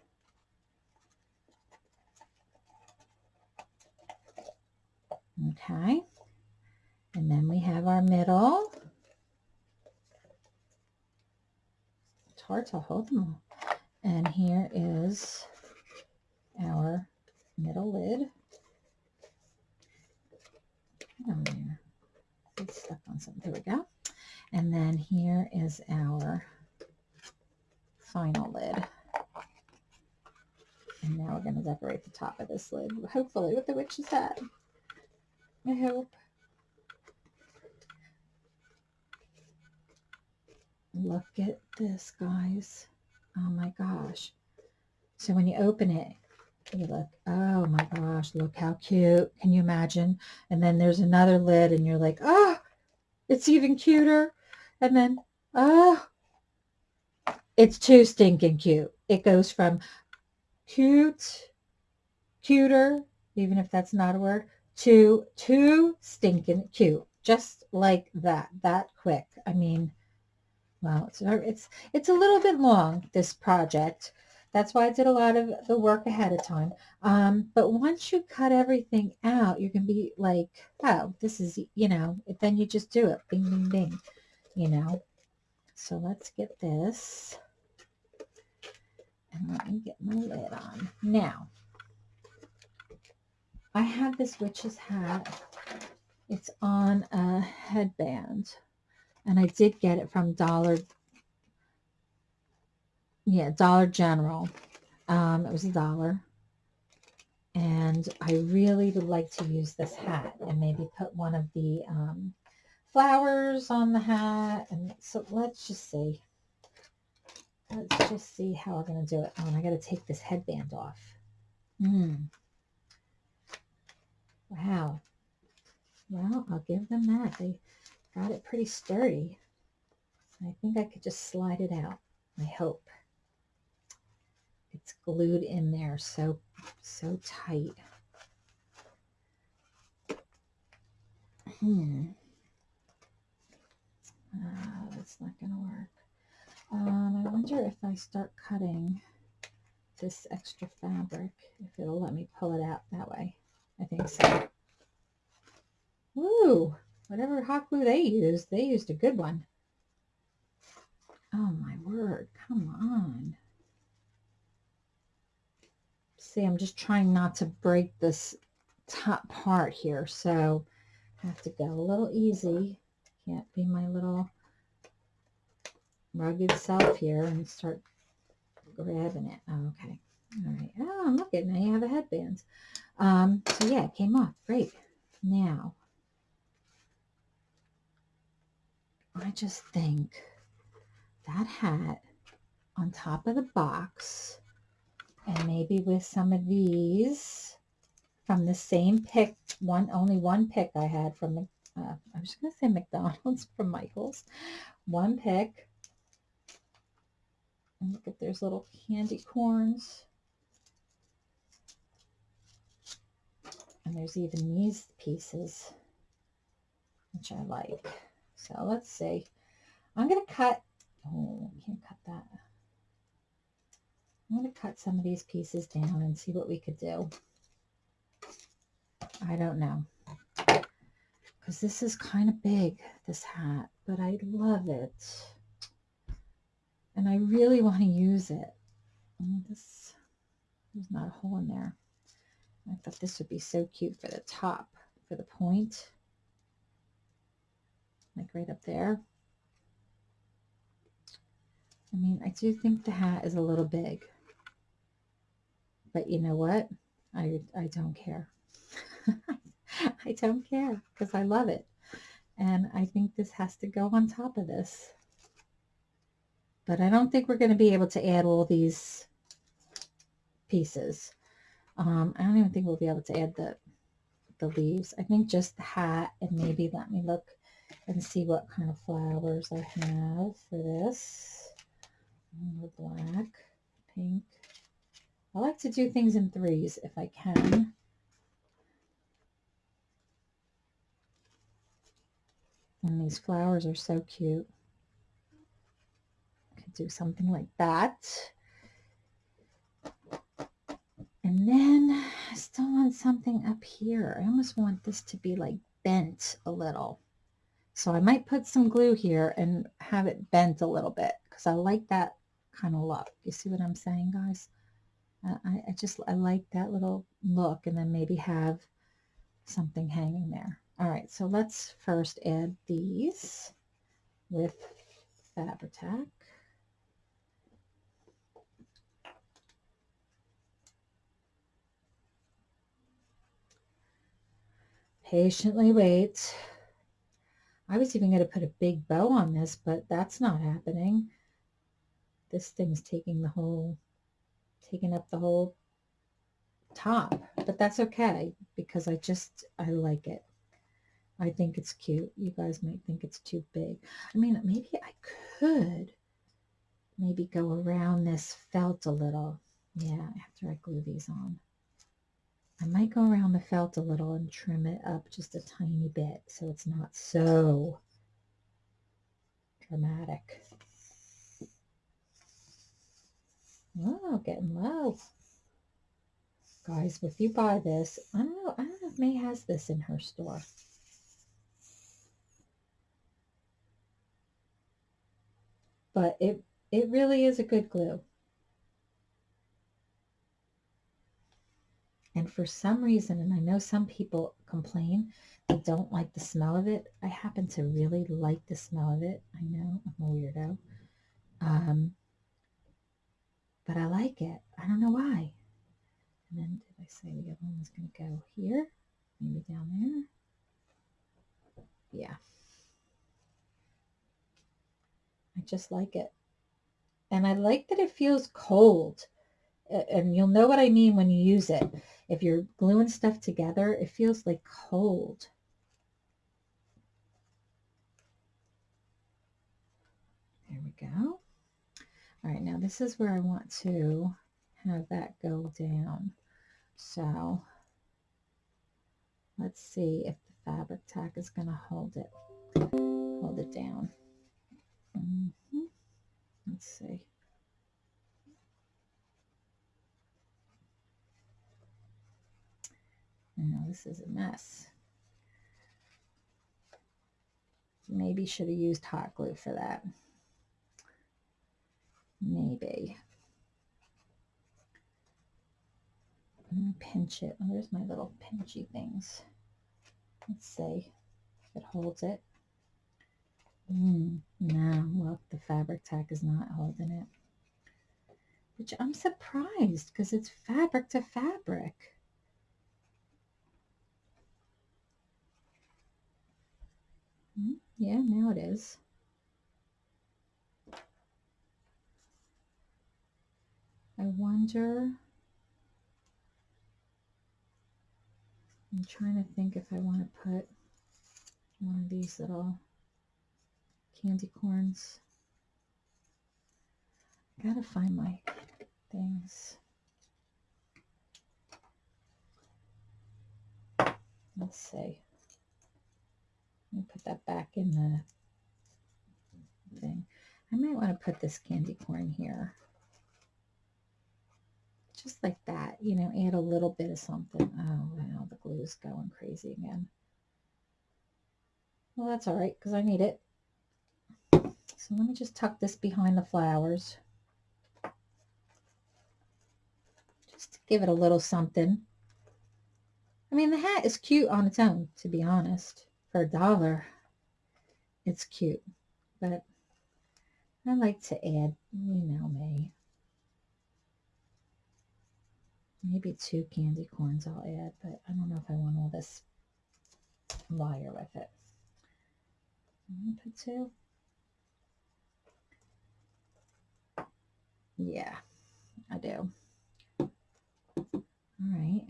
Okay. And then we have our middle. It's hard to hold them all. And here is our middle lid. Get there. It's stuck on something. There we go. And then here is our final lid. And now we're going to decorate the top of this lid, hopefully with the witch's hat. I hope. Look at this, guys. Oh my gosh. So when you open it, you look, oh my gosh, look how cute. Can you imagine? And then there's another lid and you're like, oh, it's even cuter. And then, oh, it's too stinking cute. It goes from cute, cuter, even if that's not a word, to too stinking cute. Just like that, that quick. I mean, well, it's, it's, it's a little bit long, this project. That's why I did a lot of the work ahead of time. Um, but once you cut everything out, you're going to be like, oh, this is, you know, then you just do it. Bing, bing, bing, you know. So let's get this. And let me get my lid on. Now, I have this witch's hat. It's on a headband. And I did get it from Dollar, yeah, Dollar General. Um, it was a dollar. And I really would like to use this hat and maybe put one of the um, flowers on the hat. And so let's just see. Let's just see how we're going to do it. Oh, and I got to take this headband off. Hmm. Wow. Well, I'll give them that. They got it pretty sturdy. I think I could just slide it out. I hope. It's glued in there so, so tight. Hmm. Uh, that's not going to work. Um, I wonder if I start cutting this extra fabric, if it'll let me pull it out that way. I think so. Ooh, whatever hot glue they used, they used a good one. Oh my word, come on. See, I'm just trying not to break this top part here, so I have to go a little easy can't be my little rugged self here and start grabbing it. Oh, okay. All right. Oh, look at now you have a headband. Um, so yeah, it came off. Great. Now, I just think that hat on top of the box and maybe with some of these from the same pick, one only one pick I had from, uh, I was just going to say McDonald's from Michael's, one pick. And look at there's little candy corns. And there's even these pieces, which I like. So let's see. I'm going to cut, oh, I can't cut that. I'm going to cut some of these pieces down and see what we could do. I don't know. Because this is kind of big, this hat, but I love it. And I really want to use it. Oh, this, there's not a hole in there. I thought this would be so cute for the top, for the point. Like right up there. I mean, I do think the hat is a little big. But you know what? I, I don't care. I don't care because I love it. And I think this has to go on top of this. But I don't think we're going to be able to add all these pieces. Um, I don't even think we'll be able to add the, the leaves. I think just the hat and maybe let me look and see what kind of flowers I have for this. More black, pink. I like to do things in threes if I can. And these flowers are so cute. I Could do something like that. And then I still want something up here. I almost want this to be like bent a little. So I might put some glue here and have it bent a little bit because I like that kind of look. You see what I'm saying, guys? I, I just, I like that little look and then maybe have something hanging there. All right, so let's first add these with Fabri-Tac. Patiently wait. I was even going to put a big bow on this, but that's not happening. This thing's taking the whole, taking up the whole top, but that's okay because I just, I like it. I think it's cute. You guys might think it's too big. I mean, maybe I could maybe go around this felt a little. Yeah, after I glue these on. I might go around the felt a little and trim it up just a tiny bit so it's not so dramatic. Oh, getting low. Guys, if you buy this, I don't know, I don't know if May has this in her store. but it, it really is a good glue. And for some reason, and I know some people complain, they don't like the smell of it. I happen to really like the smell of it. I know I'm a weirdo. Um, but I like it. I don't know why. And then did I say the other one was going to go here? Maybe down there? Yeah. I just like it. And I like that it feels cold. And you'll know what I mean when you use it. If you're gluing stuff together, it feels like cold. There we go. All right, now this is where I want to have that go down. So let's see if the Fabri-Tac is going to hold it, hold it down. Mm -hmm. Let's see. Now this is a mess. Maybe should have used hot glue for that. Maybe. pinch it. Oh, there's my little pinchy things. Let's see if it holds it. Mm, no, look, the Fabri-Tac is not holding it. Which I'm surprised because it's fabric to fabric. Mm, yeah, now it is. I wonder. I'm trying to think if I want to put one of these little candy corns. I gotta find my things. Let's see. Put that back in the thing. I might want to put this candy corn here. Just like that, you know, add a little bit of something. Oh, wow, the glue is going crazy again. Well, that's all right because I need it. So let me just tuck this behind the flowers. Just to give it a little something. I mean, the hat is cute on its own, to be honest. For a dollar, it's cute. But I like to add, you know me. Maybe two candy corns I'll add, but I don't know if I want all this wire with it. Put two. Yeah, I do. All right.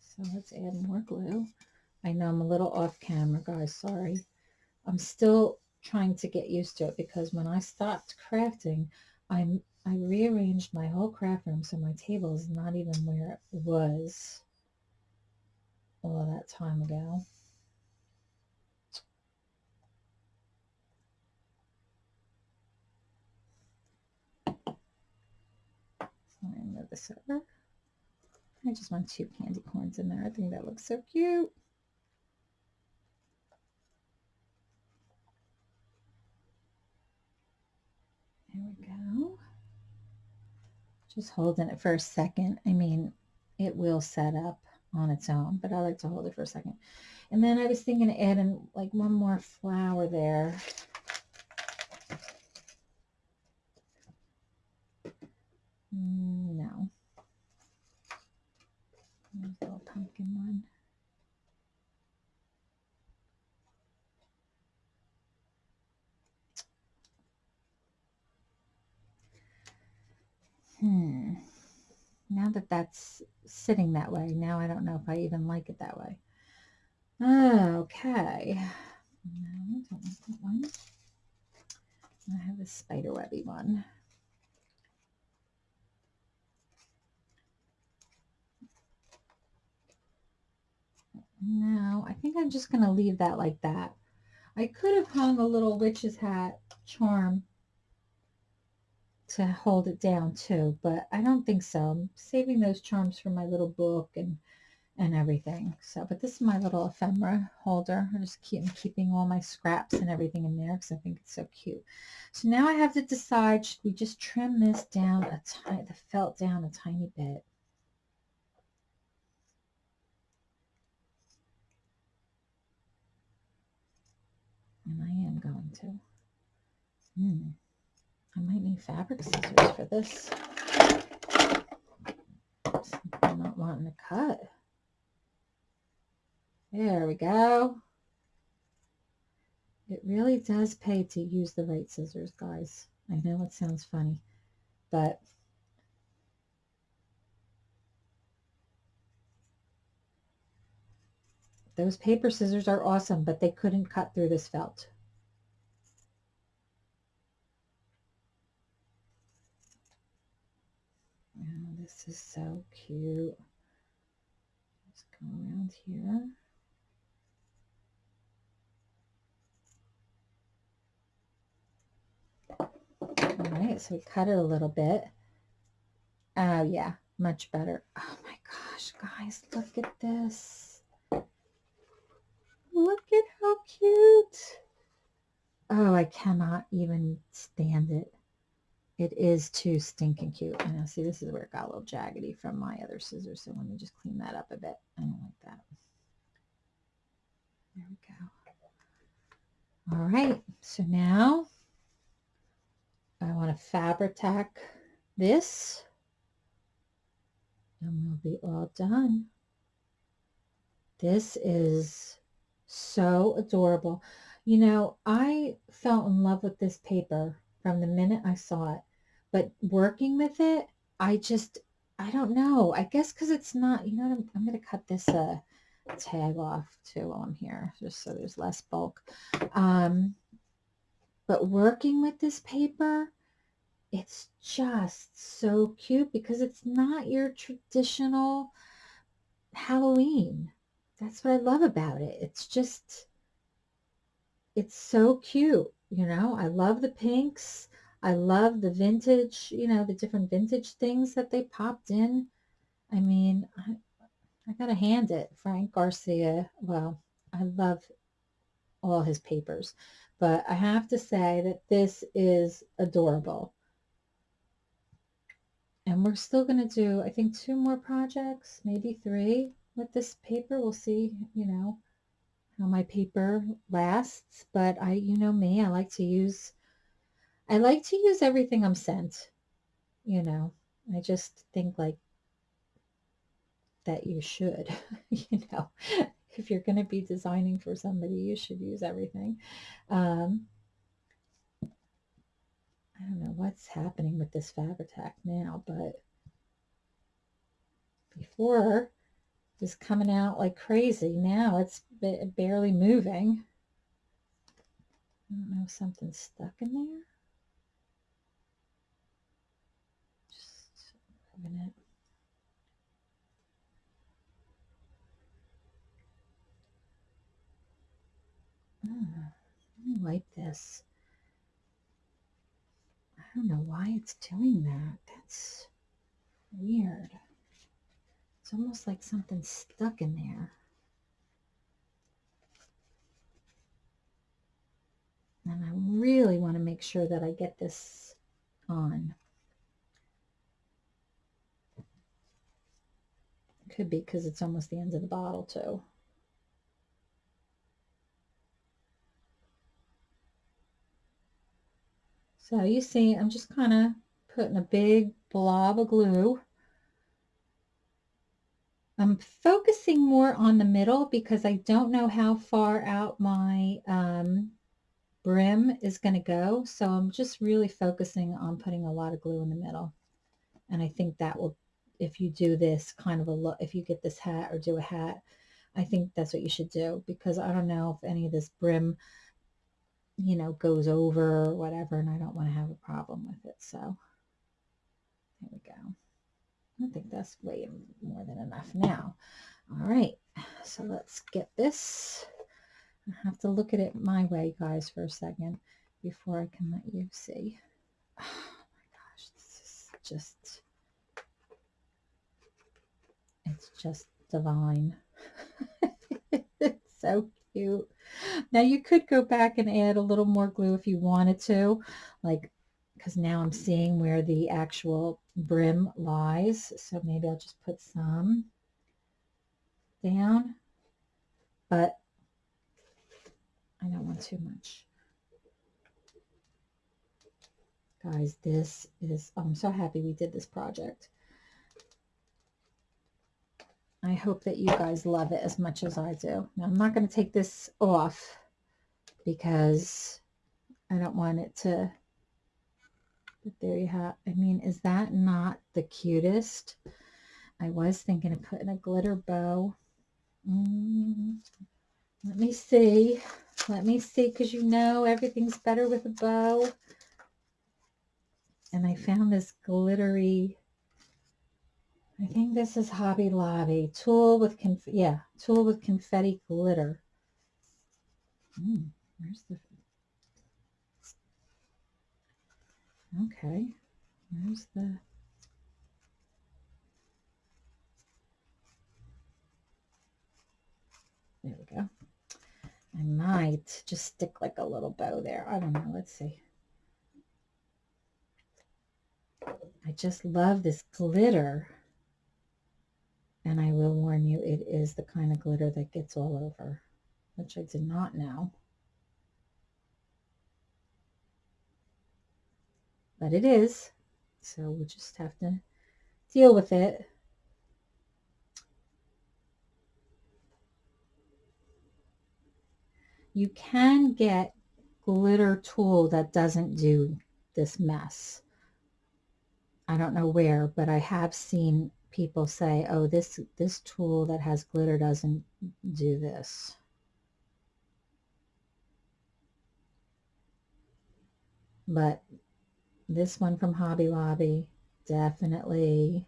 So let's add more glue. I know I'm a little off camera, guys. Sorry. I'm still trying to get used to it because when I stopped crafting, I'm I rearranged my whole craft room so my table is not even where it was all that time ago. Let me move this over. I just want two candy corns in there. I think that looks so cute. We go. Just holding it for a second. I mean, it will set up on its own, but I like to hold it for a second. And then I was thinking of adding like one more flower there. Mm, no. There's a little pumpkin one. Hmm. Now that that's sitting that way, now I don't know if I even like it that way. Okay. No, don't want that one. I have a spider webby one. No, I think I'm just going to leave that like that. I could have hung a little witch's hat charm to hold it down too, but I don't think so. I'm saving those charms for my little book and and everything. So, but this is my little ephemera holder. I'm just keep keeping all my scraps and everything in there because I think it's so cute. So now I have to decide, should we just trim this down a tiny, the felt down a tiny bit? And I am going to. Hmm. I might need fabric scissors for this. I'm not wanting to cut. There we go. It really does pay to use the right scissors, guys. I know it sounds funny, but those paper scissors are awesome, but they couldn't cut through this felt. Oh, this is so cute. Just go around here. All right, so we cut it a little bit. Oh, yeah, much better. Oh my gosh, guys, look at this. Look at how cute. Oh, I cannot even stand it. It is too stinking cute. And now see, this is where it got a little jaggedy from my other scissors. So let me just clean that up a bit. I don't like that. There we go. All right, so now I want to Fabri-Tac this and we'll be all done. This is so adorable. You know, I fell in love with this paper from the minute I saw it, but working with it, I just, I don't know. I guess because it's not, you know, I'm, I'm going to cut this uh, tag off too while I'm here, just so there's less bulk. Um, but working with this paper, it's just so cute because it's not your traditional Halloween. That's what I love about it. It's just, it's so cute. You know, I love the pinks. I love the vintage, you know, the different vintage things that they popped in. I mean, I, I got to hand it. Frank Garcia, well, I love all his papers, but I have to say that this is adorable. And we're still going to do, I think, two more projects, maybe three with this paper. We'll see, you know, how my paper lasts. But I, you know me, I like to use, I like to use everything I'm sent, you know. I just think like that you should, you know, if you're going to be designing for somebody, you should use everything. Um, I don't know what's happening with this Fabri-Tac now, but before it was coming out like crazy. Now it's barely moving. I don't know something's stuck in there. It. Oh, let me wipe this. I don't know why it's doing that. That's weird. It's almost like something's stuck in there. And I really want to make sure that I get this on. Could be because it's almost the end of the bottle too. So you see, I'm just kind of putting a big blob of glue. I'm focusing more on the middle because I don't know how far out my um, brim is going to go. So I'm just really focusing on putting a lot of glue in the middle. And I think that will, if you do this kind of a look, if you get this hat or do a hat, I think that's what you should do because I don't know if any of this brim you know, goes over or whatever, and I don't want to have a problem with it. So there we go. I think that's way more than enough now. All right, so let's get this. I have to look at it my way, guys, for a second before I can let you see. Oh my gosh, this is just, it's just divine. it's so cute. Now you could go back and add a little more glue if you wanted to, like, because now I'm seeing where the actual brim lies. So maybe I'll just put some down, but I don't want too much. Guys, this is, oh, I'm so happy we did this project. I hope that you guys love it as much as I do. Now, I'm not going to take this off because I don't want it to, but there you have, I mean, is that not the cutest? I was thinking of putting a glitter bow. Mm, let me see. Let me see, because you know everything's better with a bow. And I found this glittery I think this is Hobby Lobby. Tulle with, conf yeah, tulle with confetti glitter. Mm, where's the, okay, where's the, there we go. I might just stick like a little bow there. I don't know. Let's see. I just love this glitter. And I will warn you, it is the kind of glitter that gets all over, which I did not know. But it is, so we'll just have to deal with it. You can get glitter tulle that doesn't do this mess. I don't know where, but I have seen people say, oh, this, this tulle that has glitter doesn't do this. But this one from Hobby Lobby definitely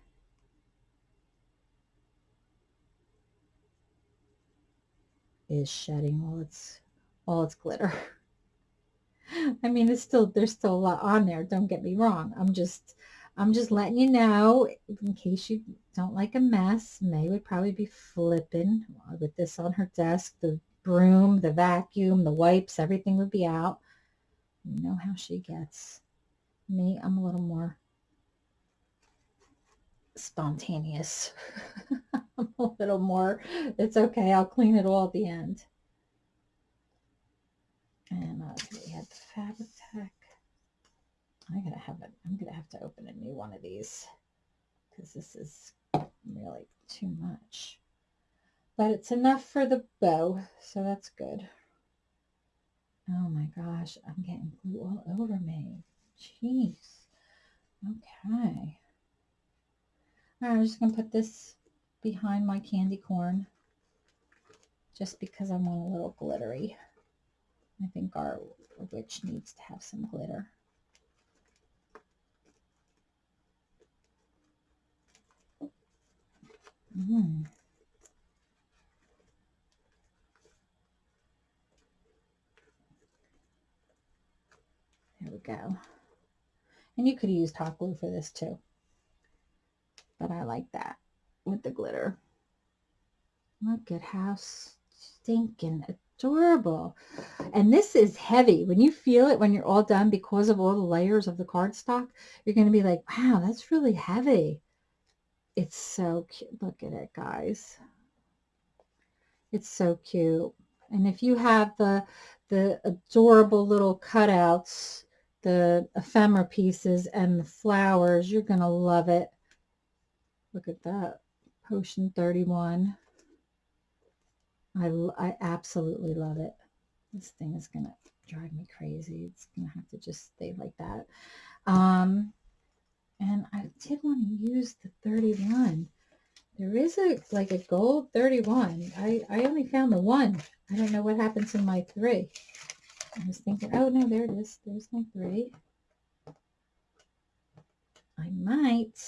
is shedding all its all its glitter. I mean, it's still there's still a lot on there. Don't get me wrong. I'm just I'm just letting you know in case you don't like a mess. May would probably be flipping with this on her desk. The broom, the vacuum, the wipes, everything would be out. You know how she gets. Me, I'm a little more spontaneous. I'm a little more, it's okay. I'll clean it all at the end. And uh, we had the Fabri-Tac. I'm gonna have to open a new one of these because this is really too much. But it's enough for the bow, so that's good. Oh my gosh, I'm getting glue all over me. Jeez. Okay. All right, I'm just going to put this behind my candy corn just because I want a little glittery. I think our witch needs to have some glitter. Mm. There we go. And you could use hot glue for this too. But I like that with the glitter. Look at how stinking adorable. And this is heavy. When you feel it when you're all done because of all the layers of the cardstock, you're going to be like, wow, that's really heavy. It's so cute. Look at it, guys. It's so cute. And if you have the the adorable little cutouts the ephemera pieces and the flowers. You're going to love it. Look at that. Potion 31. I, I absolutely love it. This thing is going to drive me crazy. It's going to have to just stay like that. Um, and I did want to use the 31. There is a like a gold 31. I, I only found the one. I don't know what happens in my three. I was thinking, oh no, there it is. There's my three. I might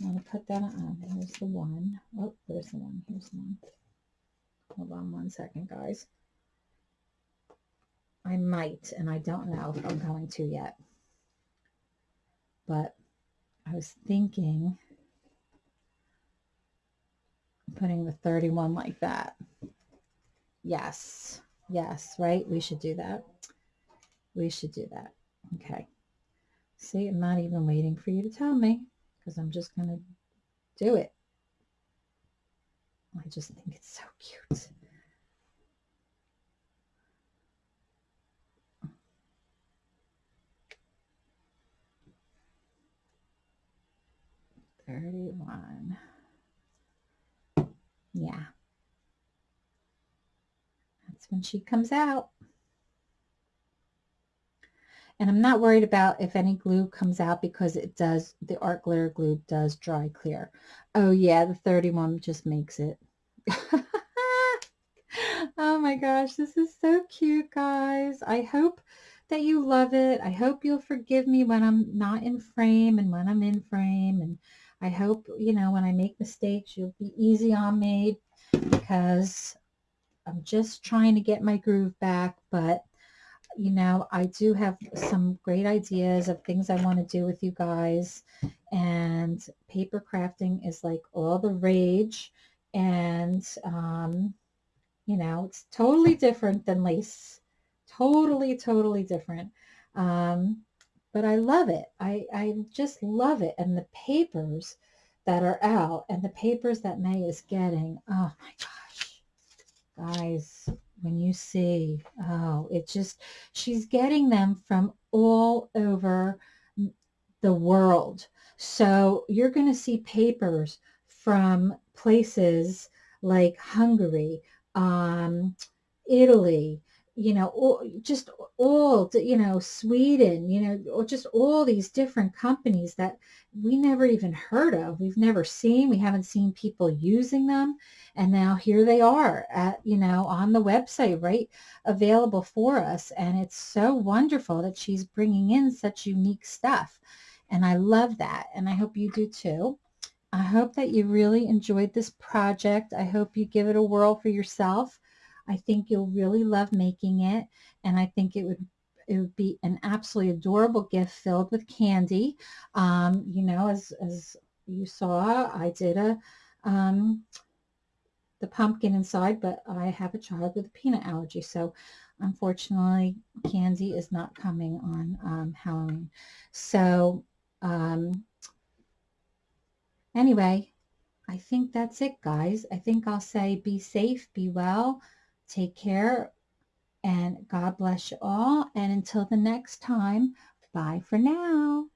want to put that on. There's the one. Oh, there's the one. Here's the one. Hold on one second, guys. I might, and I don't know if I'm going to yet. But I was thinking putting the 31 like that. Yes. Yes, right? We should do that. We should do that. Okay. See, I'm not even waiting for you to tell me because I'm just going to do it. I just think it's so cute. Thirty-one. Yeah That's when she comes out. And I'm not worried about if any glue comes out because it does, the art glitter glue does dry clear. Oh yeah, the 31 just makes it. oh my gosh, this is so cute, guys. I hope that you love it. I hope you'll forgive me when I'm not in frame and when I'm in frame. And I hope, you know, when I make mistakes, you'll be easy on me because I'm just trying to get my groove back, but you know, I do have some great ideas of things I want to do with you guys. And paper crafting is like all the rage. And, um, you know, it's totally different than lace. Totally, totally different. Um, but I love it. I, I just love it. And the papers that are out and the papers that May is getting, oh my gosh, guys when you see, oh, it just, she's getting them from all over the world. So you're going to see papers from places like Hungary, um, Italy, you know, all, just all, you know, Sweden, you know, or just all these different companies that we never even heard of. We've never seen, we haven't seen people using them. And now here they are at, you know, on the website, right, available for us. And it's so wonderful that she's bringing in such unique stuff. And I love that. And I hope you do too. I hope that you really enjoyed this project. I hope you give it a whirl for yourself. I think you'll really love making it. And I think it would it would be an absolutely adorable gift filled with candy. Um, you know, as, as you saw, I did a um, the pumpkin inside, but I have a child with a peanut allergy. So unfortunately, candy is not coming on um, Halloween. So um, anyway, I think that's it, guys. I think I'll say be safe, be well, take care, and God bless you all. And until the next time, bye for now.